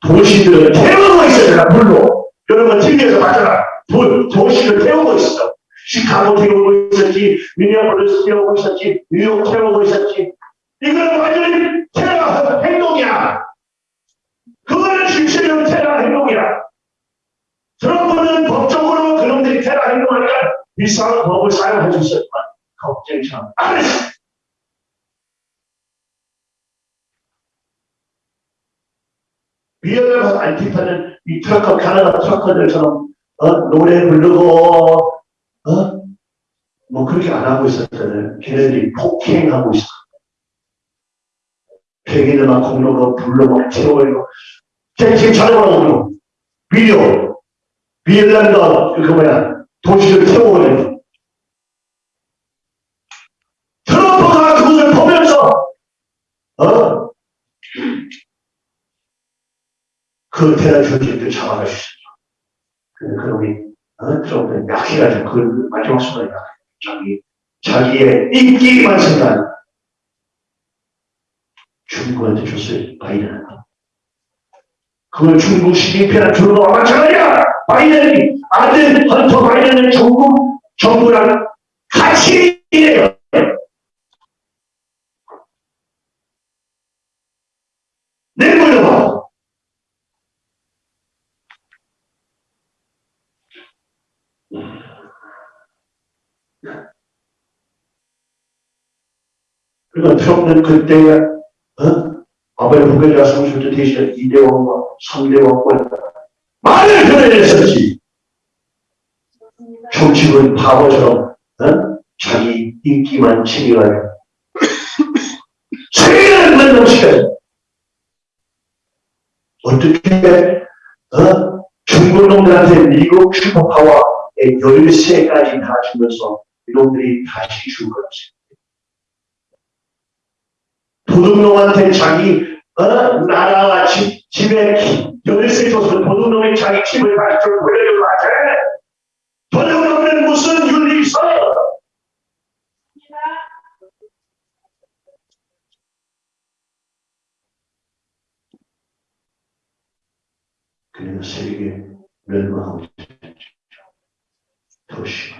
Speaker 1: 도시들을 태우고 있었잖아 불로 여러분 TV에서 봤잖아 도, 도시를 태우고 있어 시카고 태우고 있었지 미니애폴리스 태우고 있었지 뉴욕 태우고 있었지 이건 완전히 테러 행동이야 그거는 실질적인 테러 행동이야 트럼프는 법적으로 그놈들이 테러 행동하니까 비상 법을 사용할 수 있었지만 걱정이 참 안 했어. 미연을 안티파는 이 trucker 캐나다 trucker들처럼 어, 노래 부르고 어? 뭐 그렇게 안 하고 있었잖아요. 걔네들이 폭행하고 있어. 팽이들만 공로로 불러 막 태워요. 쟤 지금 잘해보라고 비디오 비엘란드 그 뭐야 도시를 태워오는 트럼프가 그것을 보면서 어? 그 테러 조직들 잡아갈 수. 근데 그놈이 어? 트럼프는 약해가지고 그 마지막 순간에. 자기 자기의 인기만 생각 중국한테 줬어요. 바이든한테. 그걸 중국 시진핑한테 주는 거와 마찬가지야? 바이든이. 아들 헌터 바이든은 중국 정부랑 같이 일해요. 내물려봐. 그러니까 트럼프는 그때 어? 아베 후계자 성실도 대신 2대 왕과 3대 왕권 말을 그려냈었지. 정치군 바보처럼 어? 자기 인기만 챙겨가지고 세계를 만족시켜요. 어떻게 어? 중국 놈들한테 미국 슈퍼파워의 열쇠까지 다 주면서 이놈들이 다시 죽었지 도둑놈한테 자기 어? 나라와 집, 집에 열쇠 줘서 도둑놈이 자기 집을 좀 돌려주고 하지 도둑놈은 무슨 윤리 있어요 그래서 세계 멸망하고. 도시.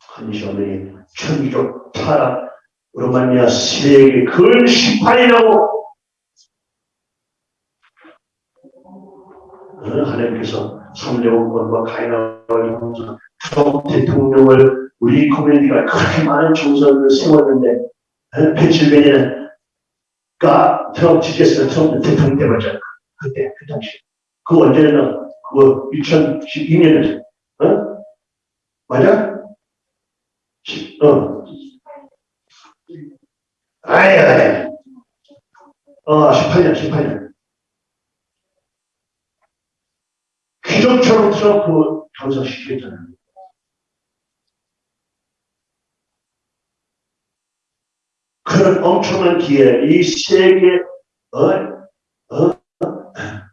Speaker 1: 한시어머니 천기적 타락, 으 로 말미암아 세계 나고 어, 하나님께서 삼대원권과 가인왕을 통해서 트럼프 대통령을 우리 커뮤니티가 그렇게 많은 정서를 세웠는데 어, 펜실베니아가 트럼프 지켰으면 트럼프 대통령 되었잖아 그때 그 당시 그 언제는 그 2012년에 어? 맞아? 시- 어. 아야, 어, 18년, 18년. 귀족처럼 트럼프 당선시켰잖아요. 그런 엄청난 기회, 이 세계, 어, 어, 하,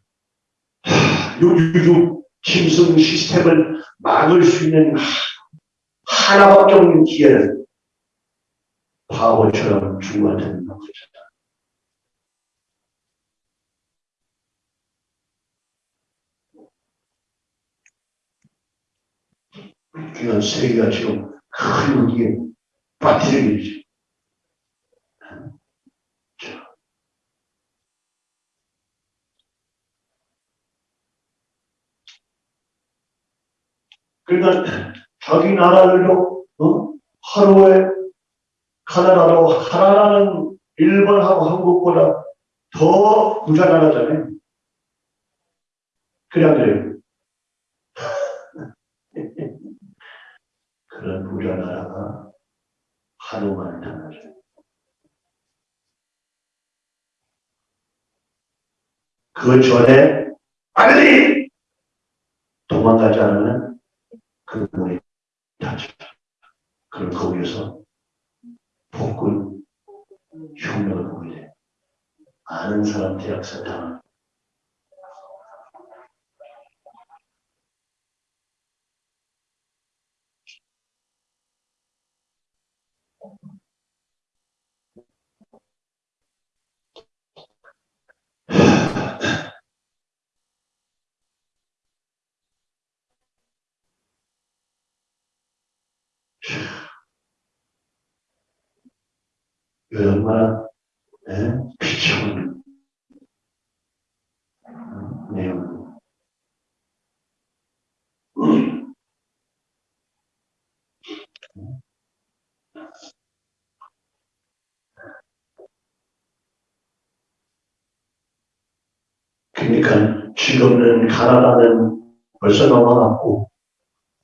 Speaker 1: 유유 짐승 시스템을 막을 수 있는 하- 하나밖에 없는 기회를 바보처럼 중한테 놓고 있었다. 그냥 세계가 지금 큰 위기에 있지. 그러니까 자기 나라들도 어? 하루에 가나다도 하나라는 일본하고 한국보다 더 부자 나라잖아요. 그래 안 그래요? 그런 부자 나라가 하루만 당하죠. 그 전에 빨리 도망가지 않으면 그 문이 닫혀. 그럼 거기에서 폭군 흉내를 보게 돼. 아는 사람 대학사 당한. 얼마나 예? 비참한 어, 내용. 그러니까 지금은 가나다는 넘어갔고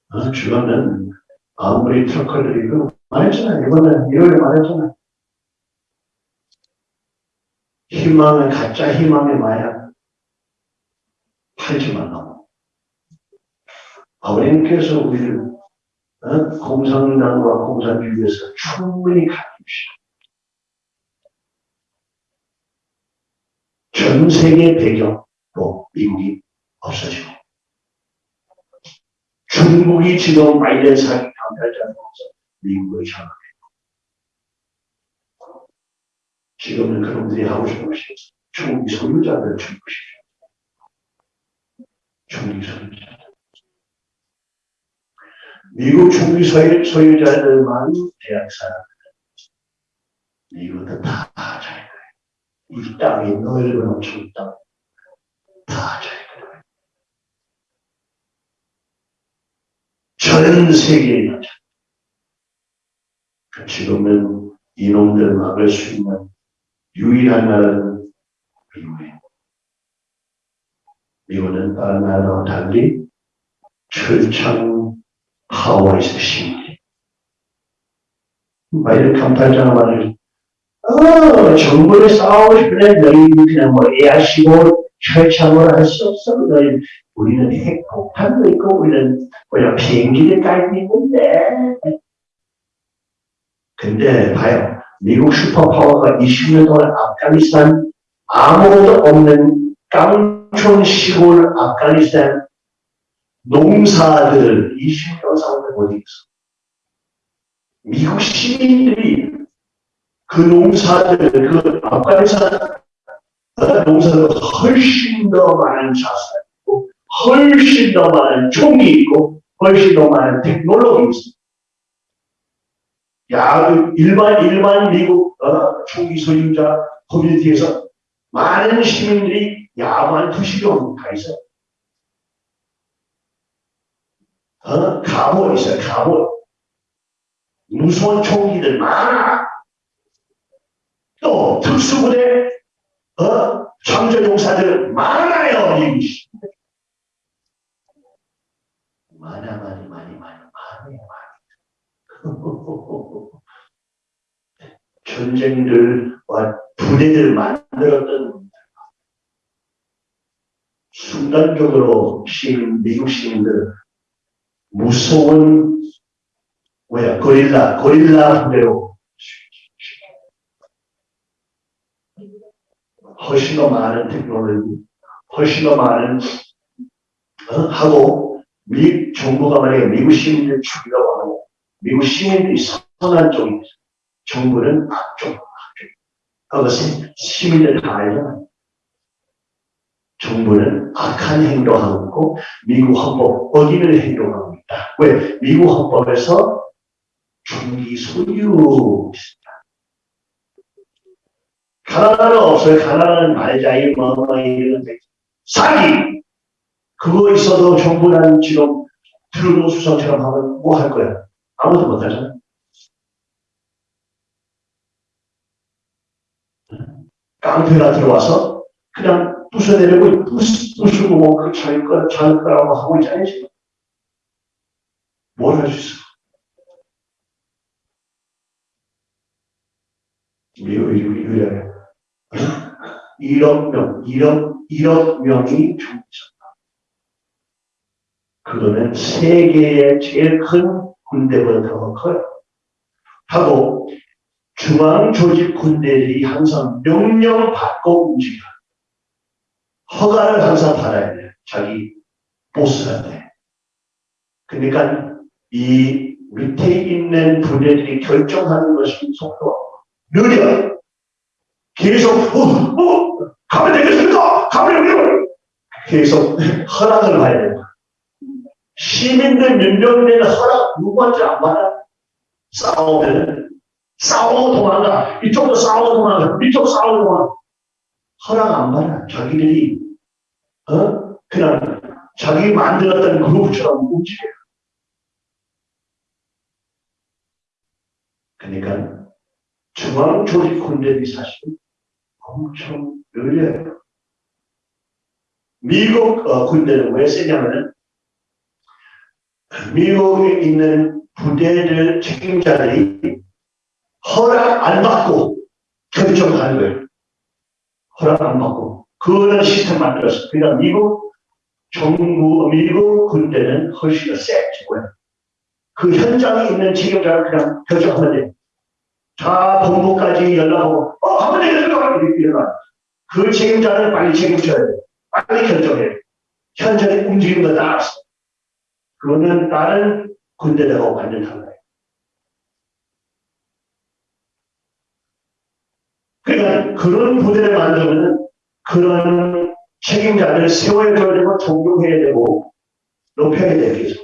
Speaker 1: 어, 지금은 아무리 트럭들이 그 말했잖아요. 이번에 1월에 말했잖아요. 희망은 가짜 희망의 마약 팔지 말라고. 아버님께서 우리를 어? 공산당과 공산주의에서 충분히 가르칩시다. 전 세계 배경도 미국이 없어지고 중국이 지금 바이든 사기 강탈자로서 미국을 장악했고 지금은 그놈들이 하고 싶은 것이 중국이 소유자들 죽이십시오. 중국이 소유자. 미국 중국이 소유, 소유자들만 대학 사람들. 미국은 다 자기 거예요. 이 땅이 넓은 엄청 땅. 다 자기 거예요. 전 세계에 다 자기 지금은 이놈들 막을 수 있는 유일한 나라는 미국이에요. 미국은 다른 나라와 달리 철창 하와이에서 심리. 바이든 깜팔자가 말을 어, 정부에 싸우고 싶으면 너희 그냥 뭐 애하시고 철창을 할 수 없어. 너희 우리는 핵폭탄도 있고 우리는 뭐야 비행기를 깔고 있는데. 근데 봐요. 미국 슈퍼파워가 20년 동안 아프가니스탄 아무것도 없는 깡촌 시골 아프가니스탄 농사들을 20년 상대 못 이겼어. 미국 시민들이 그 농사들, 그 아프가니스탄 농사들 훨씬 더 많은 자산 있고, 훨씬 더 많은 총이 있고, 훨씬 더 많은 테크놀로기 있어. 야, 그 일반, 일반 미국, 어, 총기 소유자 커뮤니티에서 많은 시민들이 야만 투시경 다 있어. 어, 갑옷 있어요, 갑옷. 무서운 총기들 많아. 또 특수부대, 어, 창조용사들 많아요, 미국이. 많아, 많이, 많이, 많이, 많아. 아니에요. 전쟁들과 부대들 만들었던 순간적으로 시민, 미국 시민들 무서운 뭐야 고릴라 고릴라 부대로 훨씬 더 많은 테크놀로지 훨씬 더 많은 어? 하고 미 정부가 만약에 미국 시민들 죽이려고 하고 미국 시민들이 선한 쪽이 정부는 악쪽 악쪽 그것은 시민들 다 알잖아요. 정부는 악한 행동하고 있고 미국 헌법 어기는 행동하고 있다. 왜? 미국 헌법에서 총기 소유 가나다는 없어요. 가나다는 말자이 뭐 이런 데 사기 그거 있어도 정부는 지금 트루도 수석처럼 하면 뭐 할 거야? 아무도 못 하잖아. 깡패가 들어와서 그냥 부숴내려고 부수, 부수고 뭐그 자기 거, 자기 거라고 하고 있잖아요, 지금. 뭘할 수 있어? 미국이 유일하게 1억 명, 1억, 1억 명이 죽으셨다. 그거는 세계의 제일 큰 군대보다 더 커요. 하고 중앙 조직 군대들이 항상 명령 받고 움직여. 허가를 항상 받아야 돼. 자기 보스한테. 그러니까 이 밑에 있는 부대들이 결정하는 것이 속도가 느려. 계속 어, 어, 가면 되겠습니까? 가면 되겠습니까? 계속 허락을 봐야 된다. 시민들 민병대는 허락 누구한테 안 받아? 싸우면 싸우고 도망가. 이쪽도 싸우고 도망가. 이쪽 싸우고 도망가. 허락 안 받아. 자기들이 어? 그냥 자기 만들었던 그룹처럼 움직여. 그러니까 중앙 조직 군대들이 사실 엄청 느려요. 미국 어, 군대는 왜 세냐면은 미국에 있는 부대들 책임자들이 허락 안 받고 결정하는 거예요. 허락 안 받고. 그런 시스템 만들었어. 그러니까 미국 정부, 미국 군대는 훨씬 더 세지. 왜? 그 현장에 있는 책임자가 그냥 결정하면 돼. 자, 본부까지 연락하고, 어, 하면 되겠습니다. 이렇게 일어나. 그 책임자는 빨리 책임져야 돼. 빨리 결정해. 현장에 움직이는 거 따라서. 그 거는 다른 군대들하고 완전 달라요. 그러니까 그런 부대를 만들면 그런 책임자들을 세워야 되고 존경해야 되고 높여야 되겠죠.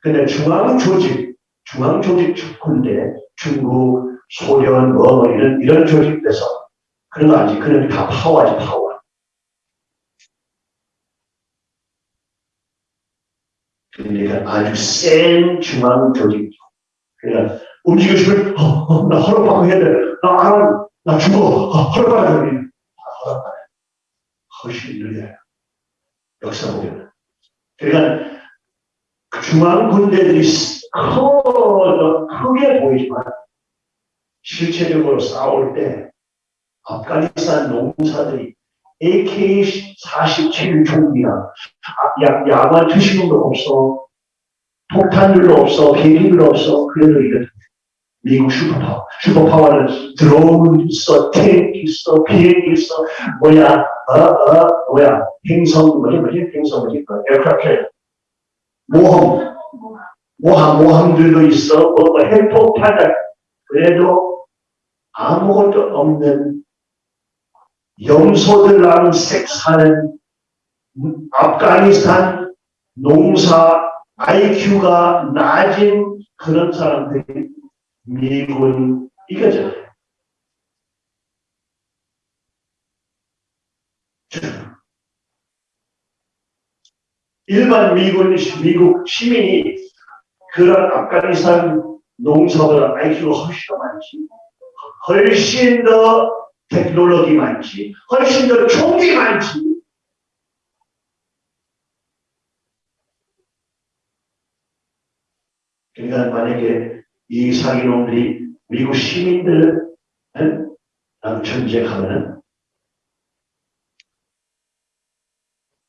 Speaker 1: 근데 중앙 조직, 중앙 조직 군대, 중국, 소련, 뭐 이런 이런 조직에서 그런 거 아니지. 그런 게 다 파워지 파워. 그러니까 아주 센 중앙 조직. 그러니까 움직여 주면 어, 어, 나 허락받고 해야 돼. 나, 나, 나 죽어. 어, 허락받아야 돼. 허락받아요. 훨씬 느려요. 역사 보면. 그러니까 중앙 군대들이 커, 크게 보이지만 실체적으로 싸울 때 아프가니스탄 농사들이 AK-47 총기나 야, 야만 투시금도 없어. 폭탄들도 없어. 비행기도 없어. 그래도 이거 미국 슈퍼파워. 슈퍼파워는 드론 있어, 탱크 있어, 비행기 있어, 뭐야, 어, 어, 뭐야, 행성, 뭐지, 뭐지, 행성, 뭐지, 그 aircraft, 모험, 모함, 모함들도 있어, 뭐, 뭐 핵폭탄을. 그래도 아무것도 없는 염소들랑 섹스하는 아프가니스탄 농사 IQ가 낮은 그런 사람들이 미군 이거잖아요. 일반 미군, 미국 시민이 그런 아프가니스탄 농사보다 IQ가 훨씬 더 많지. 훨씬 더 테크놀로기 많지. 훨씬 더 총기 많지. 그러니까 만약에 이 사기놈들이 미국 시민들 랑 전쟁하면은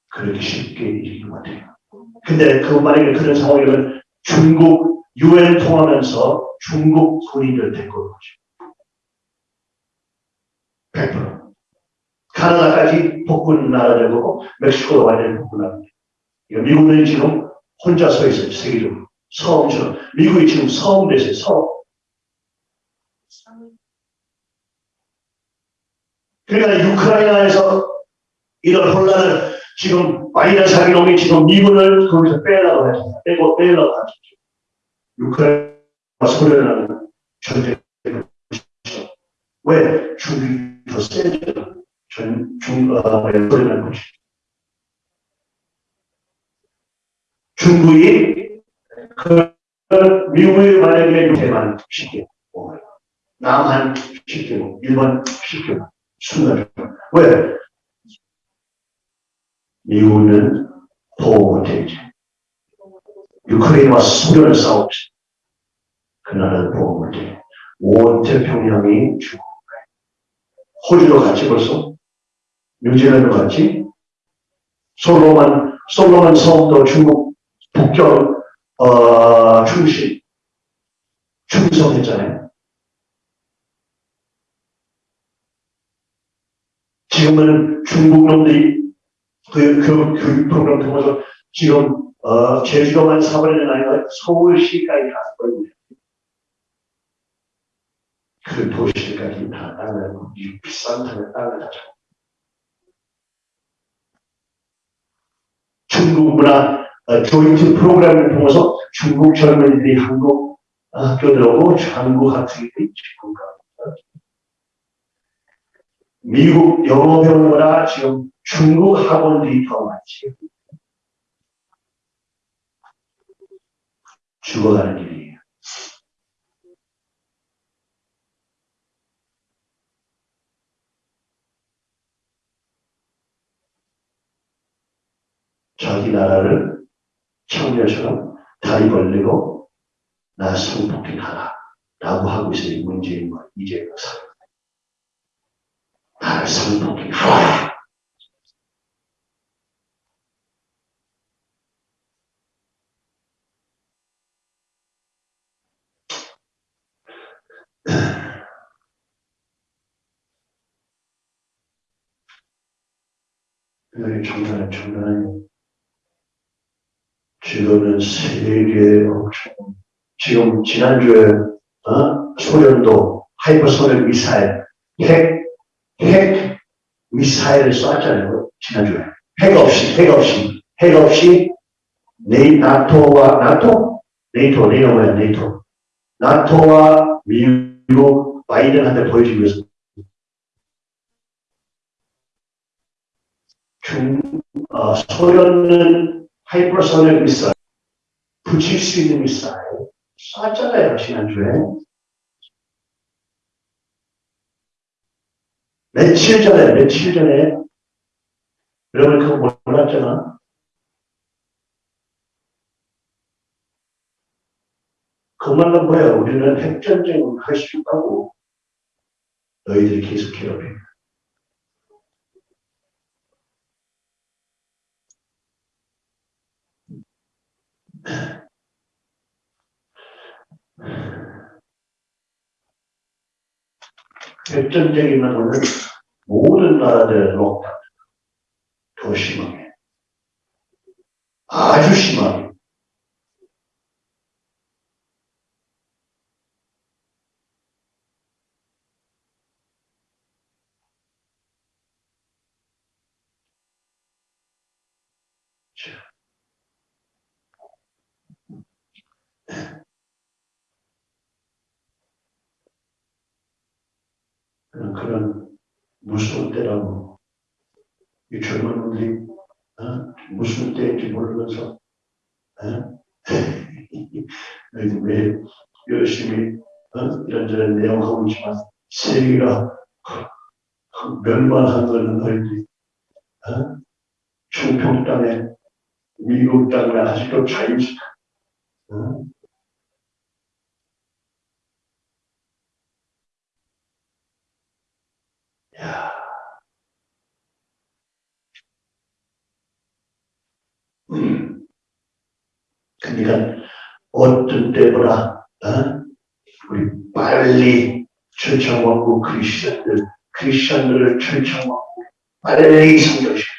Speaker 1: 그렇게 쉽게 이기지 못해요. 근데 그 만약에 그런 상황이면 중국 유엔 통하면서 중국 군인들 데리고 오죠. 100%. 카나다까지 복군 나라되고 멕시코도 완전히 복군합니다. 미국은 지금 혼자 서 있어요. 세계적으로. 섬처럼. 미국이 지금 섬 됐어요. 섬. 그러니까 유크라이나에서 이런 혼란을 지금 바이든 사기놈이 지금 미군을 거기서 빼려고 했습니다. 빼고 빼려고 하죠. 유크라이나 소련하는 전쟁. 왜? 중국이 더 세죠. 전, 중, 어, 소련하는 거죠. 중국이 그 미국이 만약에 유태만 시키고 남한 시키고 일본 시키고 순간 왜? 미국은 보호 못해야지. 유크레인과 소련을 싸웠지. 그 나라를 보호 못해 온 태평양이 죽고 호주도 같이 벌써 뉴질랜드 같이 솔로몬 솔로몬 섬도 중국 북경 어, 중심 충성했잖아요. 지금은 중국 놈들이 그, 그 교육 프로그램 통해서 지금 어, 제주도만 사버리는 아니라 서울시까지 갔거든요. 그 도시까지 다 땅을 이 비싼 땅을 땅을 다 잡고 중국 문화 어, 조인트 프로그램을 통해서 중국 젊은이들이 한국 학교 들어오고 한국 학생들이 지금 가 미국 영어 배우느라 지금 중국 학원들이 더 많지. 죽어가는 일이 자기 나라를 청년처럼 다리 벌리고 나 성폭행하라 라고 하고 있어요. 문재인과 이재명 사람. 나를 성폭행하라. 여기 장난은 장난이 지금은 세계 엄청 지금 지난주에 어? 소련도 하이퍼소닉 미사일 핵, 핵 미사일을 쐈잖아요 지난주에. 핵 없이 핵 없이 핵 없이 네이 나토와 나토? 네이토 네이토 뭐야 네이토. 나토와 미국 바이든한테 보여주기 위해서 중 어, 소련은 하이퍼소닉 미사일 붙일 수 있는 미사일 쐈잖아요 지난주에 며칠 전에 며칠 전에 여러분 그거 몰랐잖아 그 말은 뭐야 우리는 핵전쟁을 할수 있다고 너희들이 계속 괴롭혀 핵 전쟁이면 오늘 모든 나라들의 록다 더 심하게 아주 심하게 상태라고. 이 젊은 놈들이, 어? 무슨 때인지 모르면서, 어? 왜 열심히, 어? 이런저런 내용하고 있지만, 세계가 멸망한 거는 너희들이, 어? 충평 땅에, 미국 땅에 아직도 자유식, 어? 야. 그러니까 어떤 때보다 어? 우리 빨리 철창왕국 크리스천들 크리스천들을 철창왕국 빨리 성교시켜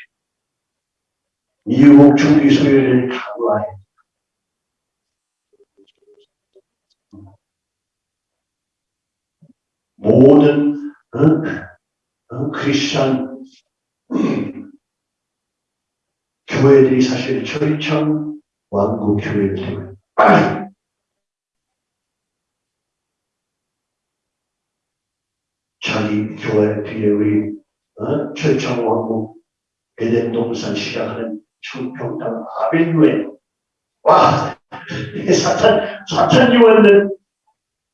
Speaker 1: 미국 중기 소유를 강화해 모든 어? 어? 크리스천 음, 교회들이 사실 철창 되고 빨리 자기 교회 뒤에 우리 어? 철창 왕국 에덴 동산 시작하는 청평당 아벨교회 와 사탄 사탄 유언는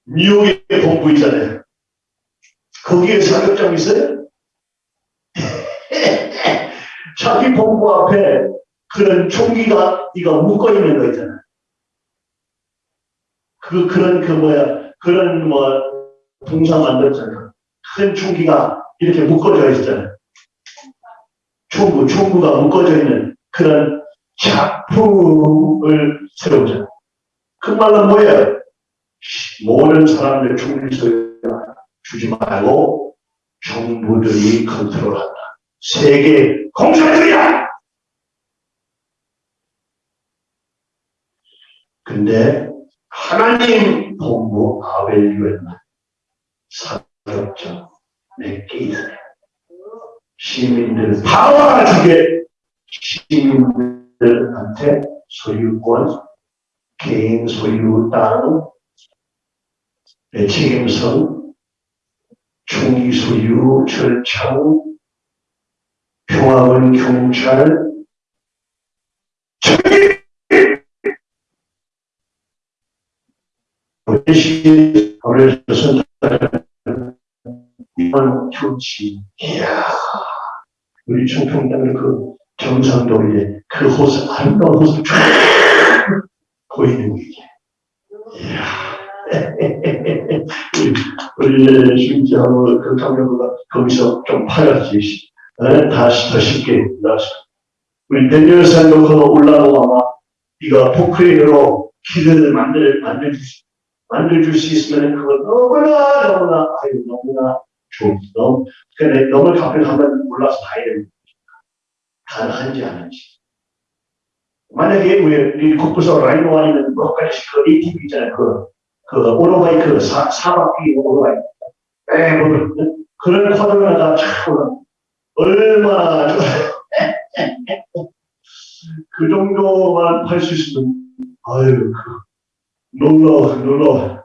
Speaker 1: 미국의 본부 있잖아요 거기에 사격장 있어요? 자기 본부 앞에 그런 총기가 이거 묶어 있는 거 있잖아. 그 그런 그 뭐야 그런 뭐 동상 만들었잖아. 큰 총기가 이렇게 묶어져 있잖아. 총구 총구가 묶어져 있는 그런 작품을 세우잖아. 그 말은 뭐야? 모든 사람들 소유 주지 말고 정부들이 컨트롤한다. 세계 공산주의야! 근데 하나님 본부 아벨유엔 사역자 있어요. 시민들 다 주게 시민들한테 소유권, 개인 소유 땅, 책임성, 총기 소유, 절창, 평화군 경찰, 대신 어려서 이번 조치, 이야, 우리 충청남의 그 경상도에 그 호수, 아름다운 호수 쫙 보이는 게, 이야. 우리, 심지하고 그 강경구가 거기서 좀 팔았지. 에? 다시 더 쉽게 나왔어. 우리 대녀산도 그거 올라가고 아마 네가 포크레인으로 길을 만들, 만들줄 수, 만들줄 수 있으면 그거 너무나, 너무나, 아유, 너무나 좋은, 너무, 그래, 너무 가끔 가면 몰라서 봐야 됩니다. 가능한지 아닌지. 만약에 우리 국부서 라이노 아니면 뭐까지 그 ATV 있잖아요. 그, 그 오토바이 그 사, 사바퀴 오토바이. 에, 뭐, 그런 코드가 다 참, 얼마나, 그 정도만 할 수 있으면, 아유, 그, 놀러, 놀러.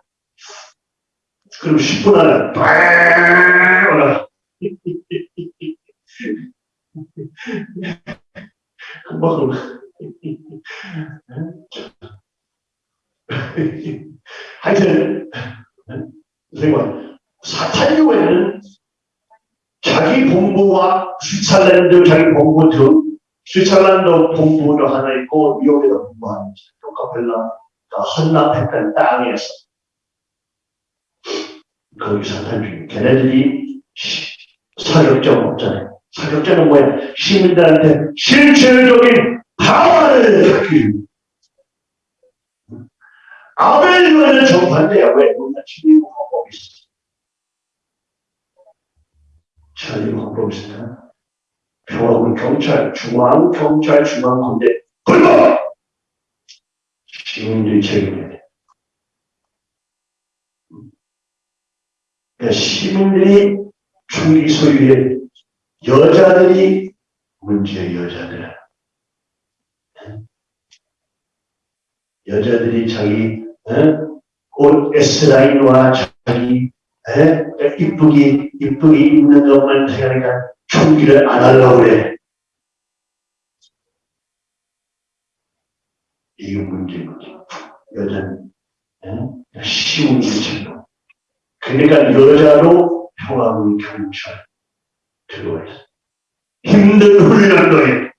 Speaker 1: 그럼 10분 안에, 빵! 올라. 금방, 하여튼, 선생님, 사탄교회는 자기 본부와 스위tzer랜드 자기 본부 등 스위tzer랜드 본부도 하나 있고 미국에도 본부하는 로카펠라 가 헌납했던 땅에서 거기 사탄 중에 걔네들이 사격장 없잖아요. 사격장은 뭐야? 시민들한테 실질적인 파워를 갖기 아벨교회는 정반대야. 왜? 우리가 지금 헌법이 있어. 자유 헌법이 있어. 평화군 경찰, 중앙 경찰, 중앙 군대, 불법! 책임져야 돼. 그러니까 시민들이 총기 소유의 여자들이 문제의 여자들. 여자들이 자기 어? 옷 S라인과 자기 어? 이쁘게 이쁘게 입는 것만 생각하니까 총기를 안 하려고 그래. 이게 문제인 거죠. 여자는 어? 쉬운 일처럼. 그러니까 여자로 평화군 경찰 들어와 있어. 힘든 훈련도에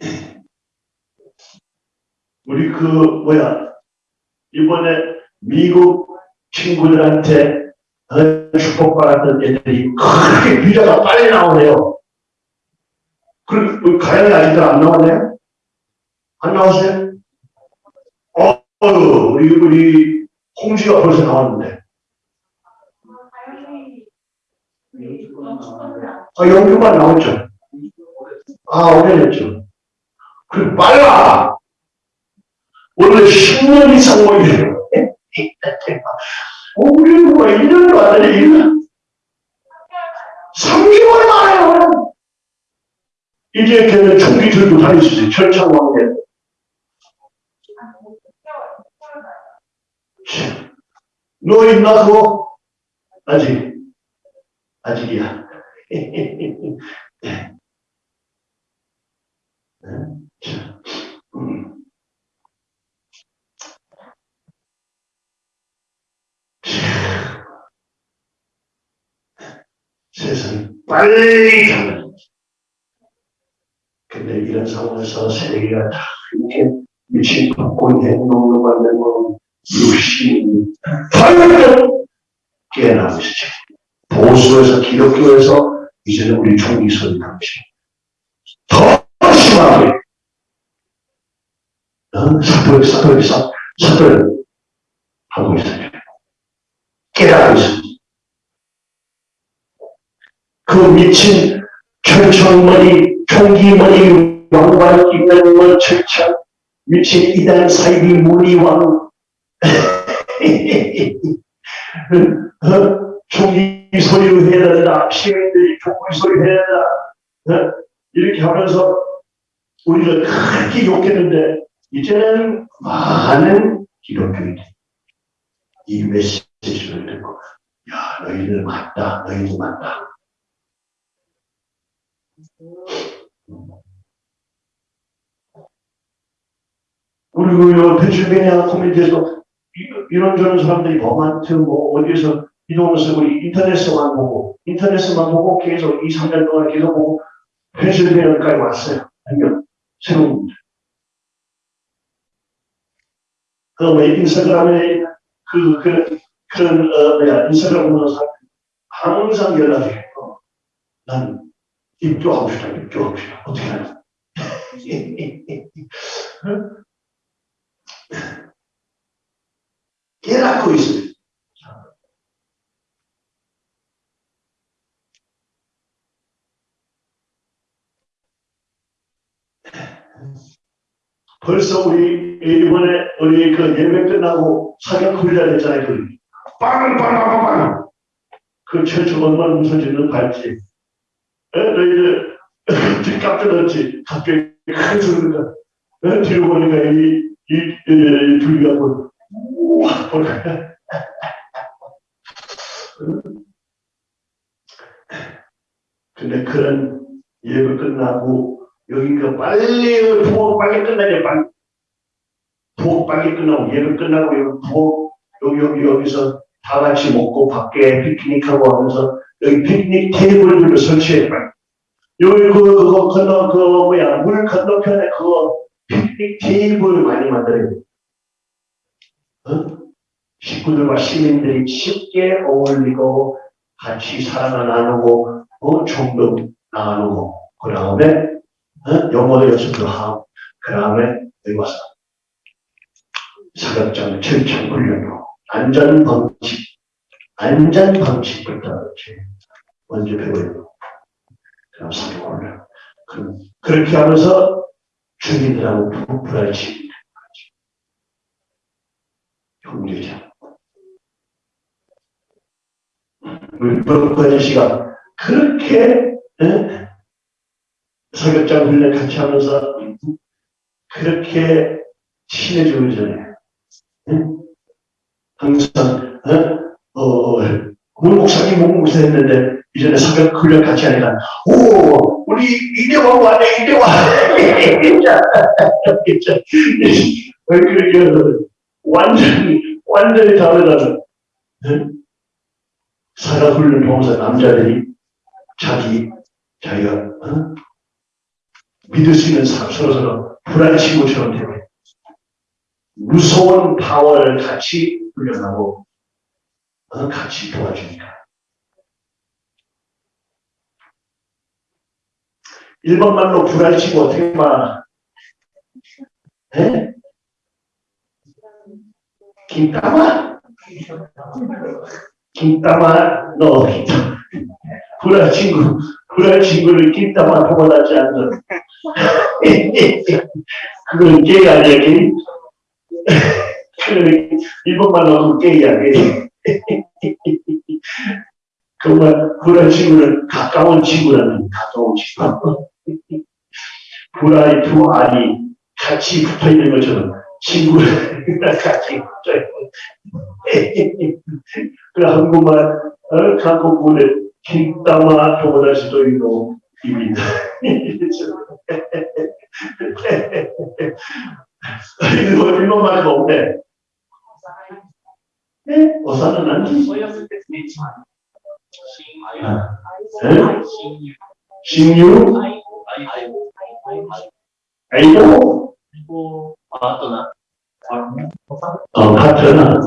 Speaker 1: 우리 그 뭐야 이번에 미국 친구들한테 어, 축복받았던 애들이 그렇게 비자가 빨리 나오네요. 그, 가연이 아직도 안 나오네요? 안 나오세요? 어, 우리, 우리, 홍지가 벌써 나왔는데. 아, 영주만 나왔죠. 아, 오래됐죠. 그, 빨라! 원래 10년 이상 걸려요. 누가 1년도 안 되네, 3개월 만에요. 이제 걔는 총기 들고 다니시지, 철창왕대. 너 있나, 그거? 아직, 아직이야. 자, 음. 세상이 빨리 가는. 근데 이런 상황에서 세계가 다 이렇게 미친 행동을 받는 건 육신이 벌떡 깨어나고 있죠. 보수에서 기독교에서 이제는 우리 총리선이 당신 더 심하게 어? 사돌 사돌 사 사돌 하고 있어요. 깨닫고 있습니다. 그 미친 철청머리 총기머리 왕관 입는 뭐 철창 미친 이단 사이비 무리왕 어? 총기 소리로 해야 된다 시민들이 총기 소리 해야 된다 어? 이렇게 하면서 우리가 그렇게 욕했는데 이제는 많은 기독교인들이 이 메시지를 듣고 야 너희들 맞다 너희들 맞다 그리고 요 펜실베니아 커뮤니티에서 이- 이런저런 사람들이 버만트 뭐 어디에서 이동해서 우리 인터넷에만 보고 인터넷에만 보고 계속 2, 3년 동안 계속 보고 펜실베니아까지 왔어요. 한명 새로운 분들. 그왜 인스타그램에 그 그런 그런 어 인스타그램 보는 사람 항상 연락이 해요. 난 입교하고 싶다. 어떻게 하냐? 깨닫고 있어요. 벌써 우리 이번에 우리 그 예배 끝나고 사격 훈련 했잖아요. 그 빵빵빵빵빵 그 최초 얼마나 무서워지는 발지. 에? 너희들 깜짝 놀랐지. 갑자기 큰 소리가 에? 뒤로 보니까 이, 이, 이, 이 둘이가 뭐 우와 보니까 근데 그런 예배 끝나고 여기가 빨리 부엌 빨리 끝나야 빨리 부엌 빨리 끝나고 예배 끝나고 여기 부엌 여기 여기 여기서 다 같이 먹고 밖에 피크닉하고 하면서 여기 피크닉 테이블들을 설치해 빨리 여기 그 그거 건너 그 뭐야 물 건너편에 그거 피크닉 테이블 많이 만들어야 돼. 어? 식구들과 시민들이 쉽게 어울리고 같이 사랑을 나누고 어, 총도 나누고 그 다음에 어? 영어도 연습도 하고 그 다음에 여기 와서 사격장 철창 훈련으로 안전방식 안전방식부터 먼저 배워요. 그, 그렇게 하면서 주민들하고 부부라지 형제자 우리 버크 아저씨가 그렇게 에? 사격장 훈련 같이 하면서 그렇게 친해지기 전에 응? 항상 어? 어, 우리 목사님 목사 했는데 이전에 사격 훈련 같이 하니까 오 우리 이대왕 왔네 이대왕 완전히 완전히 다르다는 응? 사격 훈련 보면서 남자들이 자기 자기가 어? 믿을 수 있는 사람 서로 서로 불안 친구처럼 되고 무서운 파워를 같이 훈련하고 어, 같이 도와주니까. 일반 말로 불알치고 어떻게 말 에? 김따마? 김따마, 너 김따마. 불알 친구, 불알 친구를 김따마 보고하지 않는. 그건 게이 아니야? 그건 일본 말로 게이 아니야, 정말 불알 친구는 가까운 친구라는 가까운 친구. 불알이 두 알이 같이 붙어 있는 것처럼 친구를 같이 붙어 있고. 그 한국말, 어, 한국말에 김따마 도모다시도 있고, 입니다. 이거 일본 말도 없네. 네? 어사는 아니지.
Speaker 5: 어렸을 때 되지만
Speaker 1: 아, 네? 신유? 아이고?
Speaker 5: 그리고 아또나
Speaker 1: 어, 파트너.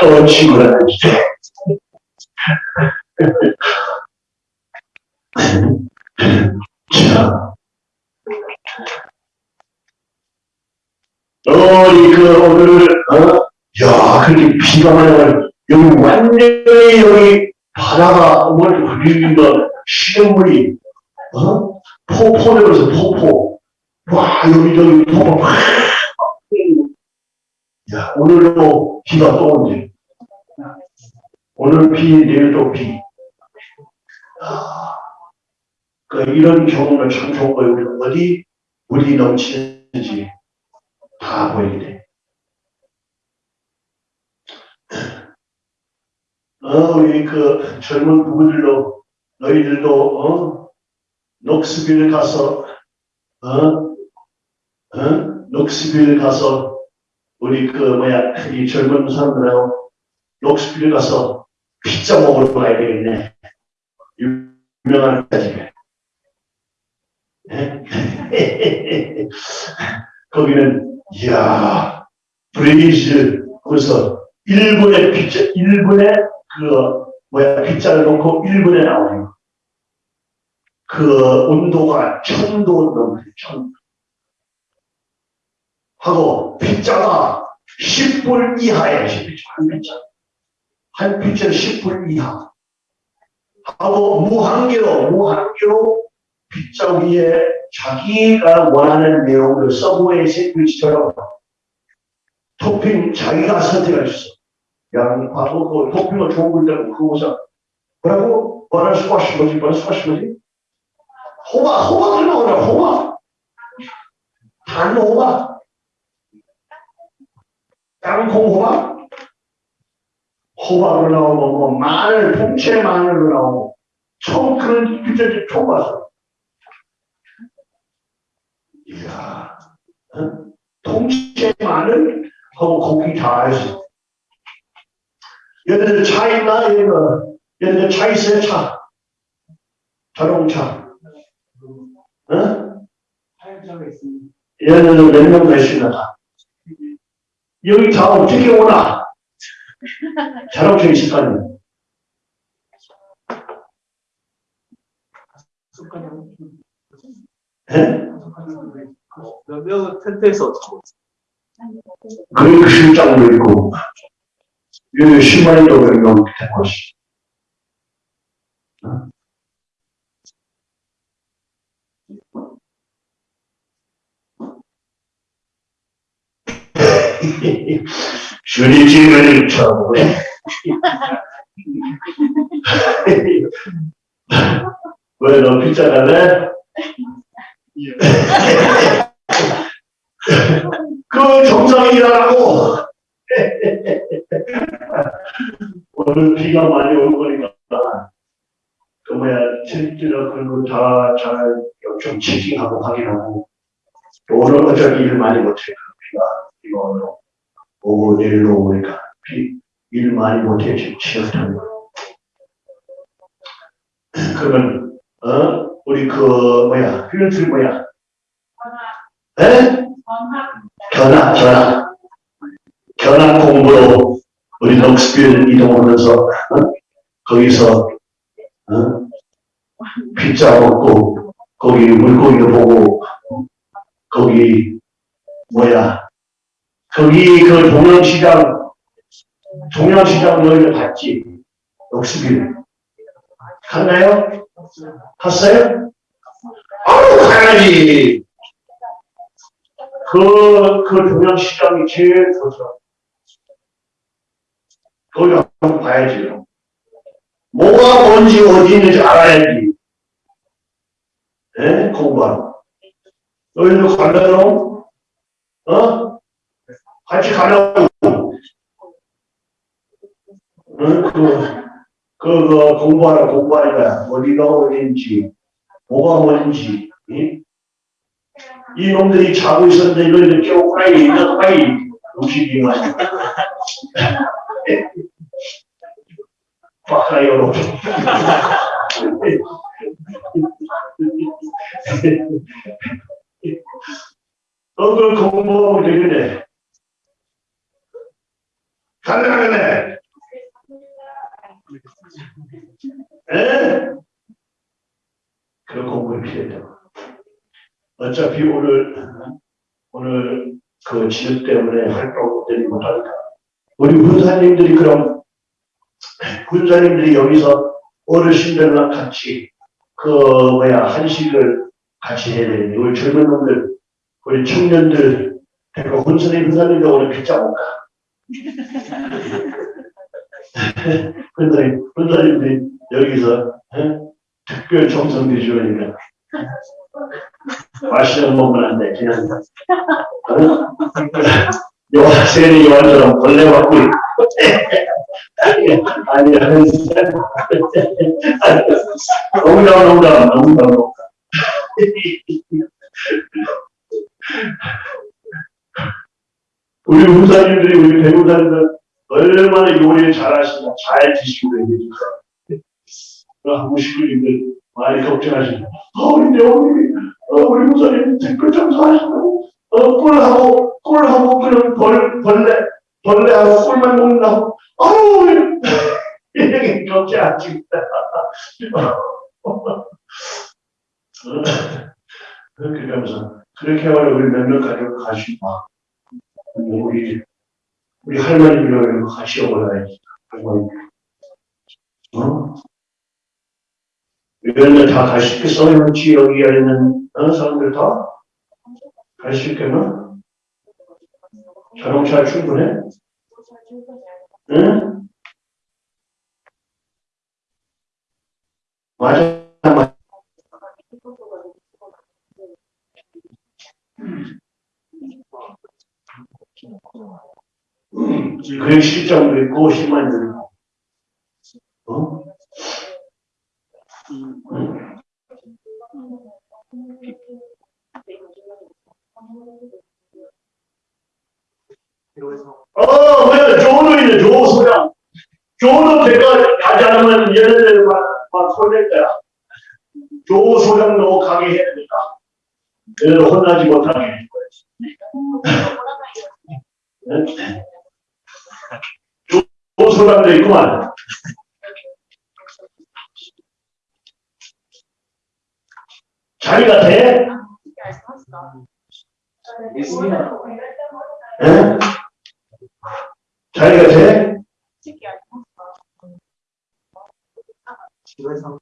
Speaker 1: 불안 친구라는 뜻이. 자. 어 이, 그, 오늘, 어? 야, 그렇게 비가 많이 와요. 여기 완전히 여기 바다가 뭘 그리는가 시냇물이 어? 포포되면서 포포 와 여기저기 팍 야, 오늘도 비가 또 온대 오늘 비 내일 또비 아, 그 이런 경험은 참 좋은 거예요 우리 어디 물이 넘치는지 다 보이게 돼 어, 우리 그 젊은 부부들도 너희들도 어? 녹스빌 가서 어? 어? 녹스빌 가서 우리 그 뭐야 이 젊은 사람들하고 녹스빌 가서 피자 먹으러 가야 되겠네. 유명한 피자집에. 예? 거기는 이야 브레이즈 그래서 일본의 피자 일본의 그 뭐야 빗자를 놓고 1분에 나오네요. 그 온도가 천도 넘는 천. 하고 빗자가 10불 이하에 10불 한 빗자. 한 빗자는 10불 이하. 하고 무한계로 무한계로 빗자 위에 자기가 원하는 내용을 서브웨이 샌드위치처럼 토핑 자기가 선택할 수 있어. 양파, 그 토핑을 좋은 걸 때고 그거보자 뭐라고? 뭐는 스쿼시 뭐지? 뭐는 스쿼시 뭐지? 호박, 호박을 먹으라, 호박. 단 호박. 땅콩 호박. 호박으로 나오고, 뭐, 마늘, 통째 마늘로 나오고. 처음 그런 피자집 처음 봤어. 이야, 어? 통째 마늘 하고 고기 다 했어. 얘네들 차 있나? 얘네들, 얘네들 차 있어요, 차. 자동차. 어?
Speaker 5: 사용자가 있습니다.
Speaker 1: 얘네들 몇명 되시나? 여기 다 어떻게 오나? 아니야.
Speaker 5: 습관이
Speaker 1: 예?
Speaker 5: 몇 명은 텐트에서
Speaker 1: 그리고 실장도 있고, 여기 10만이 또 몇명 되고 있어. 주리지를 쳐보네. 왜너 피자 갈래? 그 정상이라고. 오늘 비가 많이 올 거니까 그 뭐야 트립이나 그런 거다잘좀 체킹하고 확인하고 또 오늘 어차피 일 많이 못해 비가 오늘 오고 내일로 오니까 비- 일 많이 못했지, 취업하면. 그러면, 어, 우리 그, 뭐야, 필드 뭐야, 에? 견학, 견학. 견학 공부로 우리 넉스빌 이동하면서, 어? 거기서, 어? 피자 먹고, 거기 물고기도 보고, 거기, 뭐야, 거기 그 동양시장, 동양시장 너희들 봤지? 넉스빌. 갔나요? 갔어요? 아우, 가야지! 그, 그 동양시장이 제일 좋더라. 거기 한번 봐야지. 뭐가 뭔지 어디 있는지 알아야지. 예? 공부하러. 너희들 가려고? 어? 같이 가려고. 응? 그, 그, 그, 공부하러, 공부하니까 어디가 어딘지, 뭐가 뭔지, 응? 이 놈들이 자고 있었는데 너희들 깨고 빨리 일어나 빨리 음식이만 박하여로 너그 공부하고 되겠네 가능하겠네 에? 그런 공부가 필요하다 어차피 오늘, 오늘 그 지역 때문에 활동들이 못하니까. 우리 군사님들이 그럼, 군사님들이 여기서 어르신들랑 같이 그, 뭐야, 한식을 같이 해야 되는데, 우리 젊은 놈들, 우리 청년들, 그러니까 군사님, 군사님들 오늘 피자 먹까? 군사님, 군사님들이 여기서, 에? 특별 정성대 주니까 맛있는 거 먹으면 안 돼. 그냥, 어? 요한세리 요한처럼 벌레 맞고. 아니, 아니, 농담, 농담, 농담, 농담. 우리 군사님들이, 우리 배우사님들 얼마나 요리를 잘하시나, 잘 드시고 계시니까. 무식인들 많이 걱정하시고, 어, 우리 배우님이 어, 우리 목사님 댓글 장사하시고, 어, 꿀하고, 꿀하고, 그런 벌, 벌레, 벌레하고 꿀만 먹는다고, 아우, 이렇게 걱정 안 찍다. 그렇게 하면서, 그렇게 하면 우리 몇몇 가족 가시고, 막, 우리, 우리 할머니들 같이 올라야지, 할머니. 어? 이런데 다 갈 수 있겠어? 이 지역에 있는 어, 사람들 다? 갈 수 있겠나? 자동차 충분해? 응? 맞아, 맞아. 그 래 실정도 있고, 심한도 있고. 어? 어, 왜, 조도 있네, 조 소장. 조도 제가 가지 않으면 얘네들 막, 막 혼낼 거야. 조 소장도 가게 해야 되니까. 얘네들 혼나지 못하게 할 거야. 네? 조, 조 소장도 있구만.
Speaker 5: 있습니다.
Speaker 1: 예? 자기가 돼?
Speaker 5: 집에서
Speaker 1: 어,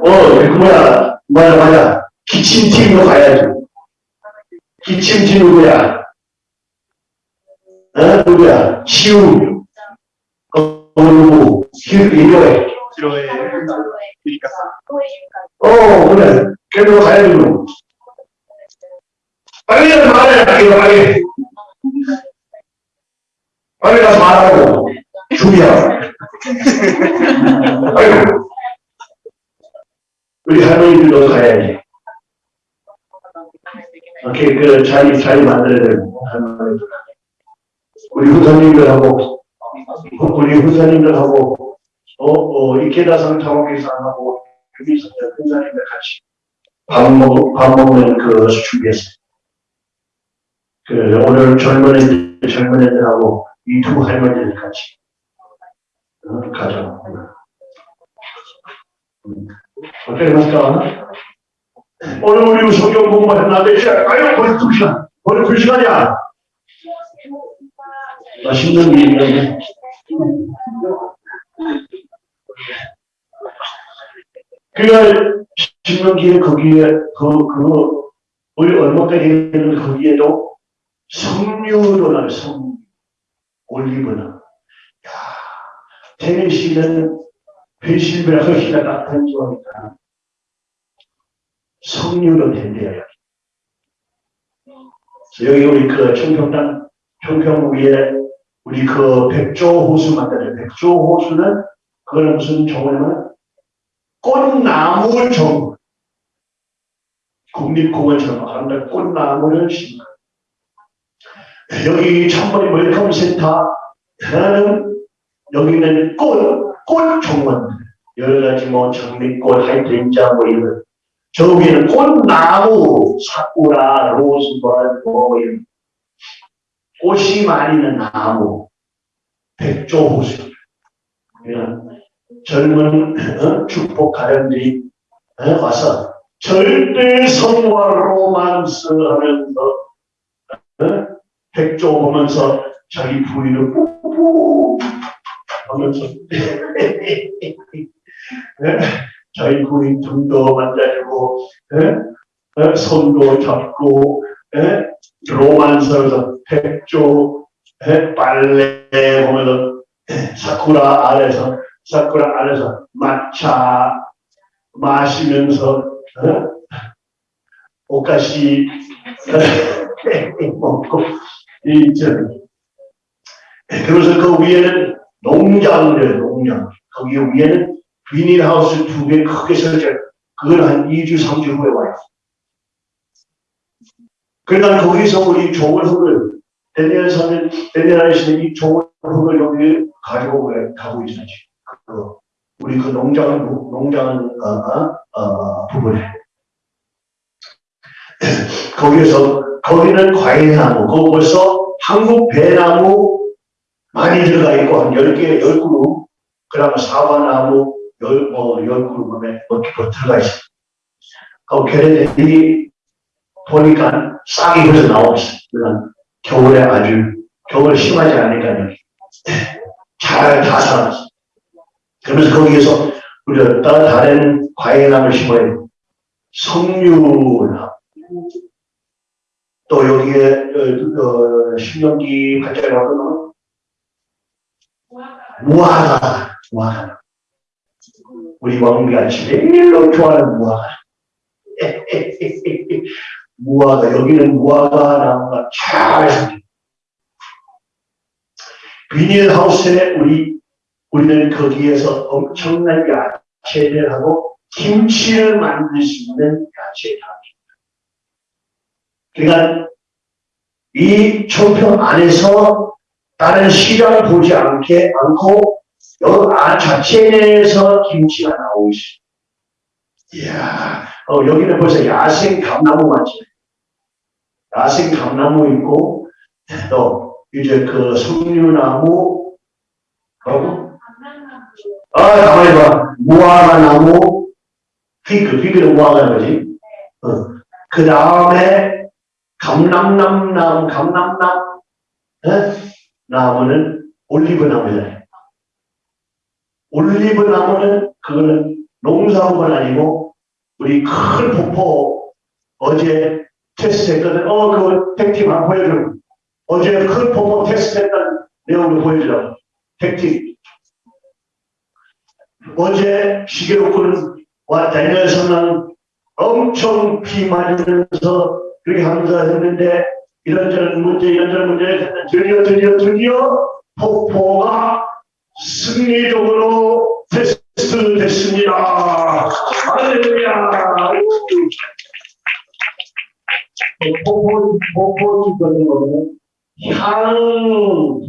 Speaker 1: 그 뭐야, 뭐야, 뭐야. 기침팀으로 가야지. 기침팀 누구야? 누구? 시우, 이거에.
Speaker 5: 싫어해. 그러니까
Speaker 1: 어, 그래. 걔로 가야지, 그럼. 빨리 말해, 빨리, 빨리. 가서 말하고. 준비하라. 아이고. 우리 할머니들도 가야지. 오케이, 그 자리, 자리 만들어야 되고, 할머니들. 우리 후사님들하고 우리 후사님들하고 어, 어, 이케다상 타워기사하고 유미선 후사님들 같이 밥 먹, 밥 먹는 그 준비했어요. 그 오늘 젊은 애들, 젊은 애들하고 이 두 할머니들 같이 어, 가자. 음. 어떻게 할까? 오늘 우리 성경 공부했는데 아유 벌써 두 시간, 벌써 두 시간이야. 맛있는 게 있는데. 그가 신명기에 거기에 그, 그, 우리 얼마까지 했는데 거기에도 석류도 나요, 석 올리브나. 야, 테네시는 펜실베라 훨씬 따뜻한 지역이니까 석류도 된대요. 여기 우리 그 청평당, 청평 위에 우리 그 백조 호수 만드는 백조 호수는 그거는 무슨 정원이면 꽃나무 정원. 국립공원처럼 아름다운 꽃나무를 심는 여기 천번이 welcome center 하나는 여기는 꽃, 꽃 정원. 여러 가지 뭐 장미꽃, hydrangea 뭐 이런 저기는 꽃나무, 사쿠라, 로즈벌 뭐 이런 꽃이 많이 있는 나무 백조 호수 그냥 젊은 어? 축복 가령들이 어? 와서 절대 성화 로만스 하면서 어? 백조 보면서 자기 부인을 꾹꾹 하면서 네? 자기 부인 등도 만져주고? 손도 잡고 예? 로만스에서 백조 예? 빨래 보면서 사쿠라 아래서 사쿠라 아래서 마차 마시면서 어? 오카시 먹고 이저 그래서 그 위에는 농장들 농장 거기 위에는 비닐하우스 두 개 크게 설정 그걸 한 2주 3주 후에 와요 그러니까 거기서 우리 좋은 흙을 선은 데니엘 아저씨는 이 좋은 흙을 여기 가지고 가고 있어요 그 우리 그 농장 농장 어, 어, 어, 부분에. 거기에서 거기는 과일나무 거기 벌써 한국 배나무 많이 들어가 있고 한 10개 10그루 그 다음에 사과나무 열, 뭐, 10그루에 이렇게 들어가 있어요 그 걔네들이 보니까 싹이 나오고 있어요 그러니까 겨울에 아주 겨울 심하지 않으니까 여기 잘다 살았어. 그러면서 거기에서 우리가 또 다른 과일나무를 심어요. 석류나무 또 여기에 어, 어, 신경기 발전이 어떤 무화과 무화과 우리 왕비가 제일로 좋아하는 무화과 무화과 여기는 무화과 나무가 잘 비닐하우스에 우리 우리는 거기에서 엄청난 야채를 하고 김치를 만들 수 있는 야채를 합니다. 그러니까 이 청평 안에서 다른 시장을 보지 않게 않고 여기 안 자체 내에서 김치가 나오고 있어요. 이야, 어, 여기는 벌써 야생 감나무 맞지? 야생 감나무 있고 또 이제 그 석류나무 뭐라고? 아, 가만히 봐. 무화과 나무, Fig, fig는 무화과 나무지. 어. 그 다음에 나무, 감람나무, 어? 나무는 올리브 나무잖아요. 올리브 나무는 그거는 농사목은 아니고 우리 큰 폭포 어제 테스트 했거든. 어, 그거 tech팀 한번 보여줘. 어제 큰 폭포 테스트 했던 내용을 보여줘. tech팀. 어제 시계로꾸는 와 다니엘 선랑 엄청 비 맞으면서 그렇게 하면서 했는데 이런저런 문제 이런저런 문제를 드디어 드디어 드디어 폭포가 승리적으로 테스트 됐습니다. 할렐루야. 폭포 짓는 거는 향,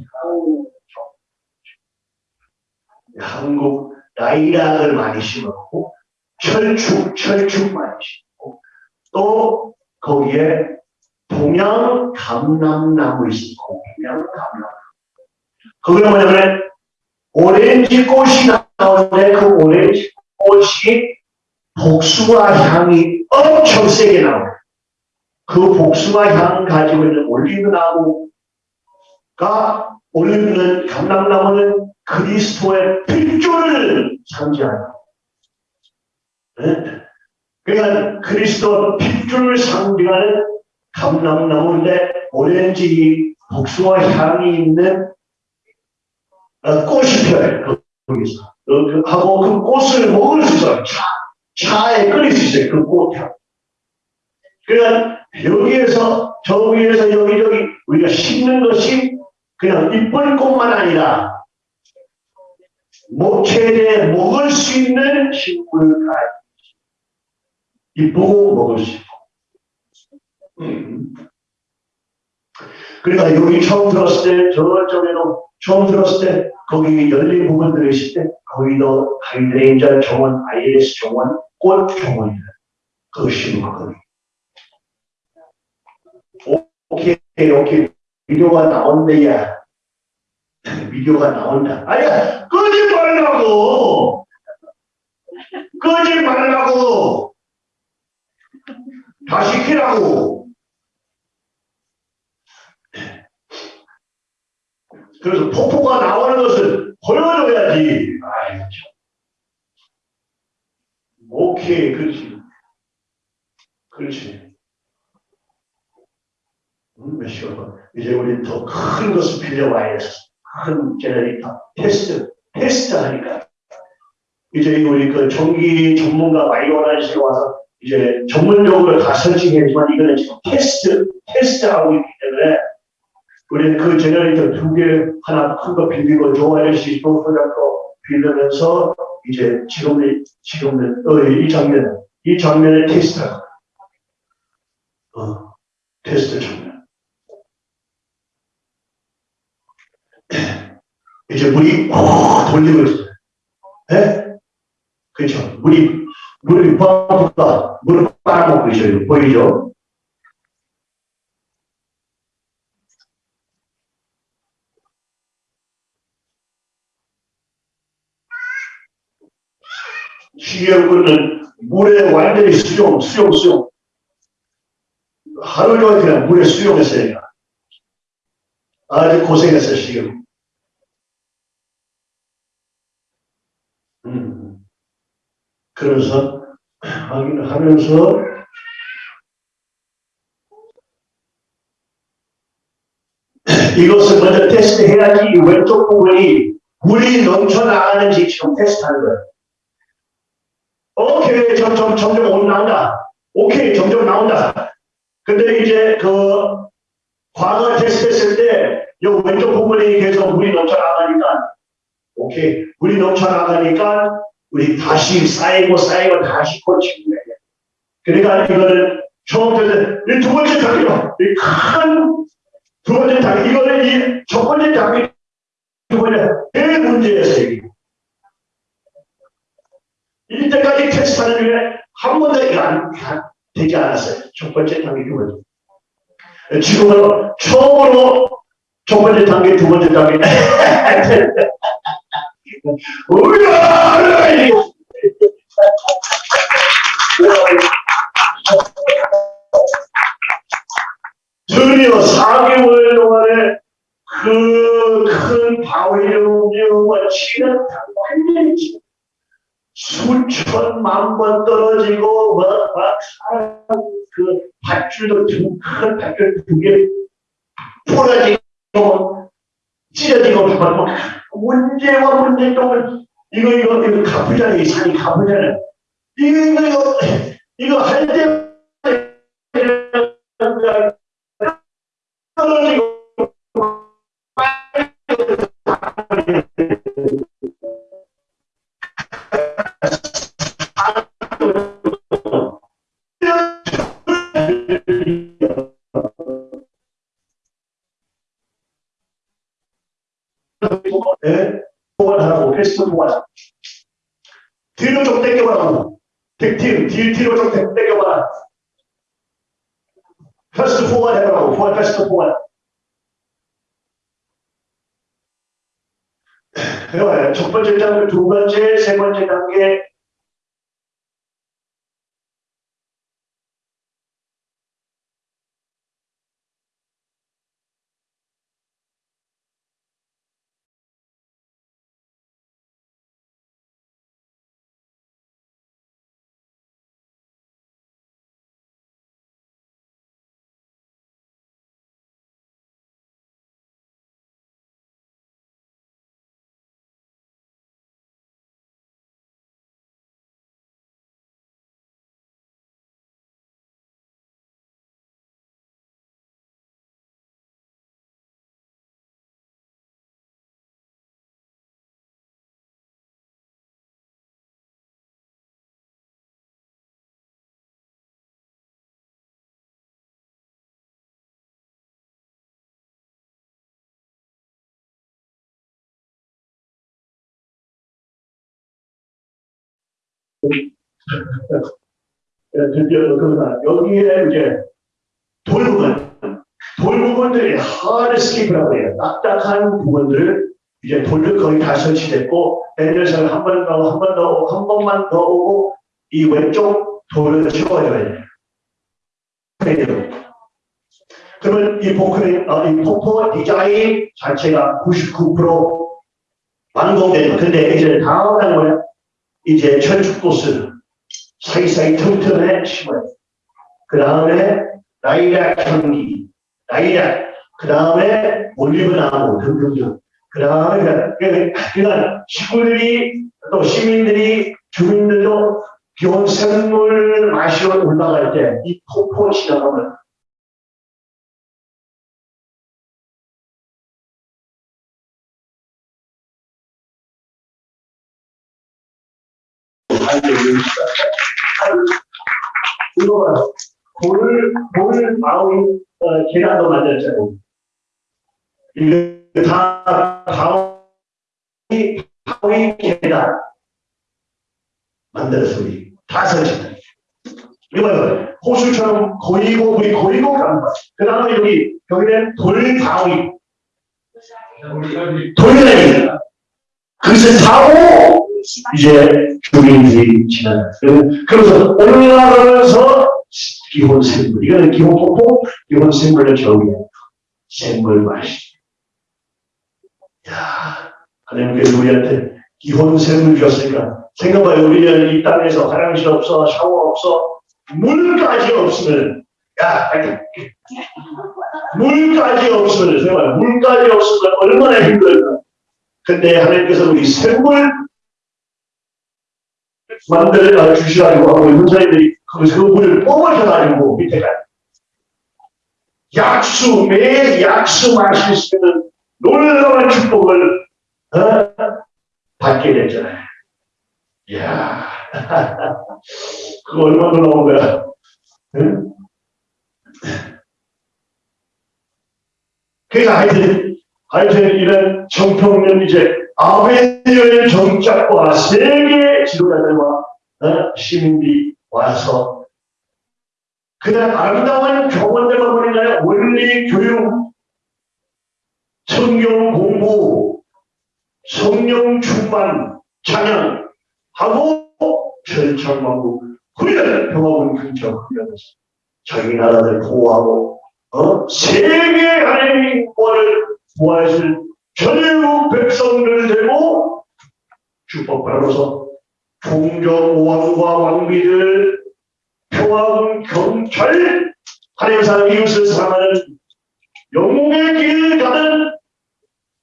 Speaker 1: 향, 한국 나이락을 많이 심었고, 철축, 철축 많이 심고, 또 거기에 동양 감람나무 있었고, 동양 감람. 거기는 뭐냐면, 오렌지 꽃이 나오는데 그 오렌지 꽃이 복숭아 향이 엄청 세게 나와요. 그 복숭아 향 가지고 있는 올리브나무가 올리브는 감람나무는 그리스도의 핏줄을 상징하는 네? 그러니까 그리스도 핏줄을 상징하는 감람나무인데 오렌지 복숭아 향이 있는 어, 꽃이 펴요. 거기서. 어, 그- 하고 그 꽃을 먹을 수 있어요. 차, 차에 끓일 수 있어요. 그 꽃향. 그러니까 여기에서 저기에서 여기저기 우리가 심는 것이 그냥 이쁜 꽃만 아니라 목체에 먹을 수 있는 식물가 이쁘고 먹을 수 있고 음. 그러니까 여기 처음 들었을 때 저쪽에도 처음 들었을 때 거기 열린 부분들이 있을 때 거기도 hydrangea 정원, 아이리스 정원, 꽃 정원이다. 그 심은 거기. 오케이, 오케이. 비디오가 나온대야. 비디오가 나온다. 아니야, 끄지 말라고! 끄지 말라고! 다 시 키라고! 그래서 폭포가 나오는 것을 보여줘야지. 아이, 참. 오케이, 그렇지. 그렇지. 음, 몇 시간 이제 우리 더큰 것을 빌려와야 해서 큰 generator 테스트 테스트 하니까 이제 우리 그 전기 전문가 마이오라이스에 와서 이제 전문적으로 다 설치했지만 이거는 지금 테스트 테스트하고 있기 때문에 우리는 그 generator 두 개 하나 큰 거 빌리고 조아저씨 또 소장도 빌리면서 이제 지금의 지금은 어, 이 장면 이 장면을 테스트하고 어 테스트 장면. 이제 물이 어, 돌리고 있어요. 예? 그렇죠. 물이, 물이 뻥뻥, 물을 빨아먹고 있어요. 보이죠? 시계구는 물에 완전히 수용, 수용, 수용. 하루 종일 그냥 물에 수용했어요. 아주 고생했어요, 시계구. 음. 그래서 하면서 이것을 먼저 테스트해야지 이 왼쪽 부분이 물이 넘쳐나가는지 지금 테스트하는 거예요. 오케이, 점점, 점점 올라온다. 오케이, 점점 나온다. 근데 이제 그 과거 테스트했을 때, 이 왼쪽 부분이 계속 물이 넘쳐나가니까, 오케이, 물이 넘쳐나가니까, 우리 다시 쌓이고 쌓이고 다시 고치는 거예요. 그러니까 이거는 처음부터 이두 번째 단계로, 이큰두 번째 단계, 이거는 이 첫 번째 단계, 두 번째, 대 문제였어요. 이게. 이때까지 테스트하는 중에 한 번도 이거 안, 안 되지 않았어요. 첫 번째 단계, 두 번째. 지금은 처음으로 첫 번째 단계, 두 번째 단계. 드디어 4개월 동안에 그큰 움직임과 치는 완전히 수천만 번 떨어지고 막, 막 사람 그 밧줄도 두큰 밧줄 두개 부러지고 찢어지고 막 문제와 문제점을 이거 이거 이거 가쁘잖아 이 산이 가쁘잖아 이거 이거 이거 이거 할때 번 드디어 그러나 여기에 이제 돌부분, 돌부분들이 hardscape이라고 해요. 딱딱한 부분들을 이제 돌들 거의 다 설치됐고 내려서 한번 더, 한번 더, 한 번만 더 오고 이 왼쪽 돌을 채워줘야 돼요. 그러면 이 포크레인, 어, 이 폭포 디자인 자체가 99% 완공되는 근데 이제 다음 한 뭐야? 이제 철쭉도스 사이사이 틈틈에 심어요. 그 다음에 라일락 향기, 라일락, 그 다음에 올리브 나무 등등등. 그 다음에 그러니까 시골들이 또 시민들이 주민들도 비온 샘물 마시러 올라갈 때 이 폭포 지나가면 이거 돌을 돌을 마음 어, 계란도 만들었잖아요. 이거 다 바위 바위 계란 만들어서 우리 다 설치다. 이거 봐요. 호수처럼 고이고 우리 고이고 가는 거야. 그 다음에 여기 여기는 돌바위 돌멩이 그것을 타고 이제 주민들이 지나가요. 그래서 올라가면서 기본 생물, 이거는 기본 폭포, 기본 생물의 정의예요. 생물 맛이. 야, 하나님께서 우리한테 기본 생물 주셨으니까 생각해봐요. 우리는 이 땅에서 화장실 없어, 샤워 없어, 물까지 없으면 야, 물까지 없으면 생각해봐요. 물까지 없으면 얼마나 힘들까. 근데 하나님께서 우리 생물 만들어 주시라고 하고 형사님들이 그 물을 뽑아줘가지고 밑에가 약수 매일 약수 마실 수 있는 놀라운 축복을 어? 받게 됐잖아요. 이야 그거 얼마나 놀라운 거야. 응? 그러니까 하여튼 하여튼 이런 정평면 이제 아베니어의 정착과 세계 지도자들과 어? 시민들이 와서 그냥 아름다운 교원들만 보내냐 원리 교육 성경 공부 성령 충만 찬양 하고 철창만국 훈련 평화군 근처 훈련해서 자기 나라를 보호하고 어? 세계 하나님의 인권을 보호하실 전국 백성들 되고 축복받아서 종족 왕과 왕비들 평화군 경찰 하나님 사람 이웃을 사랑하는 영웅의 길을 가는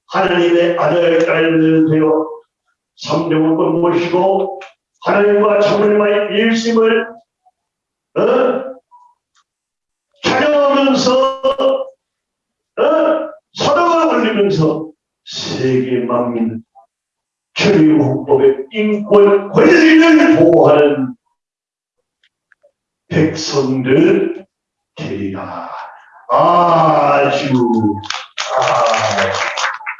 Speaker 1: 하나님의 아들 딸들 되어 삼정을 모시고 하나님과 참을마의 일심을 어? 찾아오면서 어? 서덕을 올리면서 세계 만민 천리국법의 인권 권리를 보호하는 백성들 되리라. 아주 아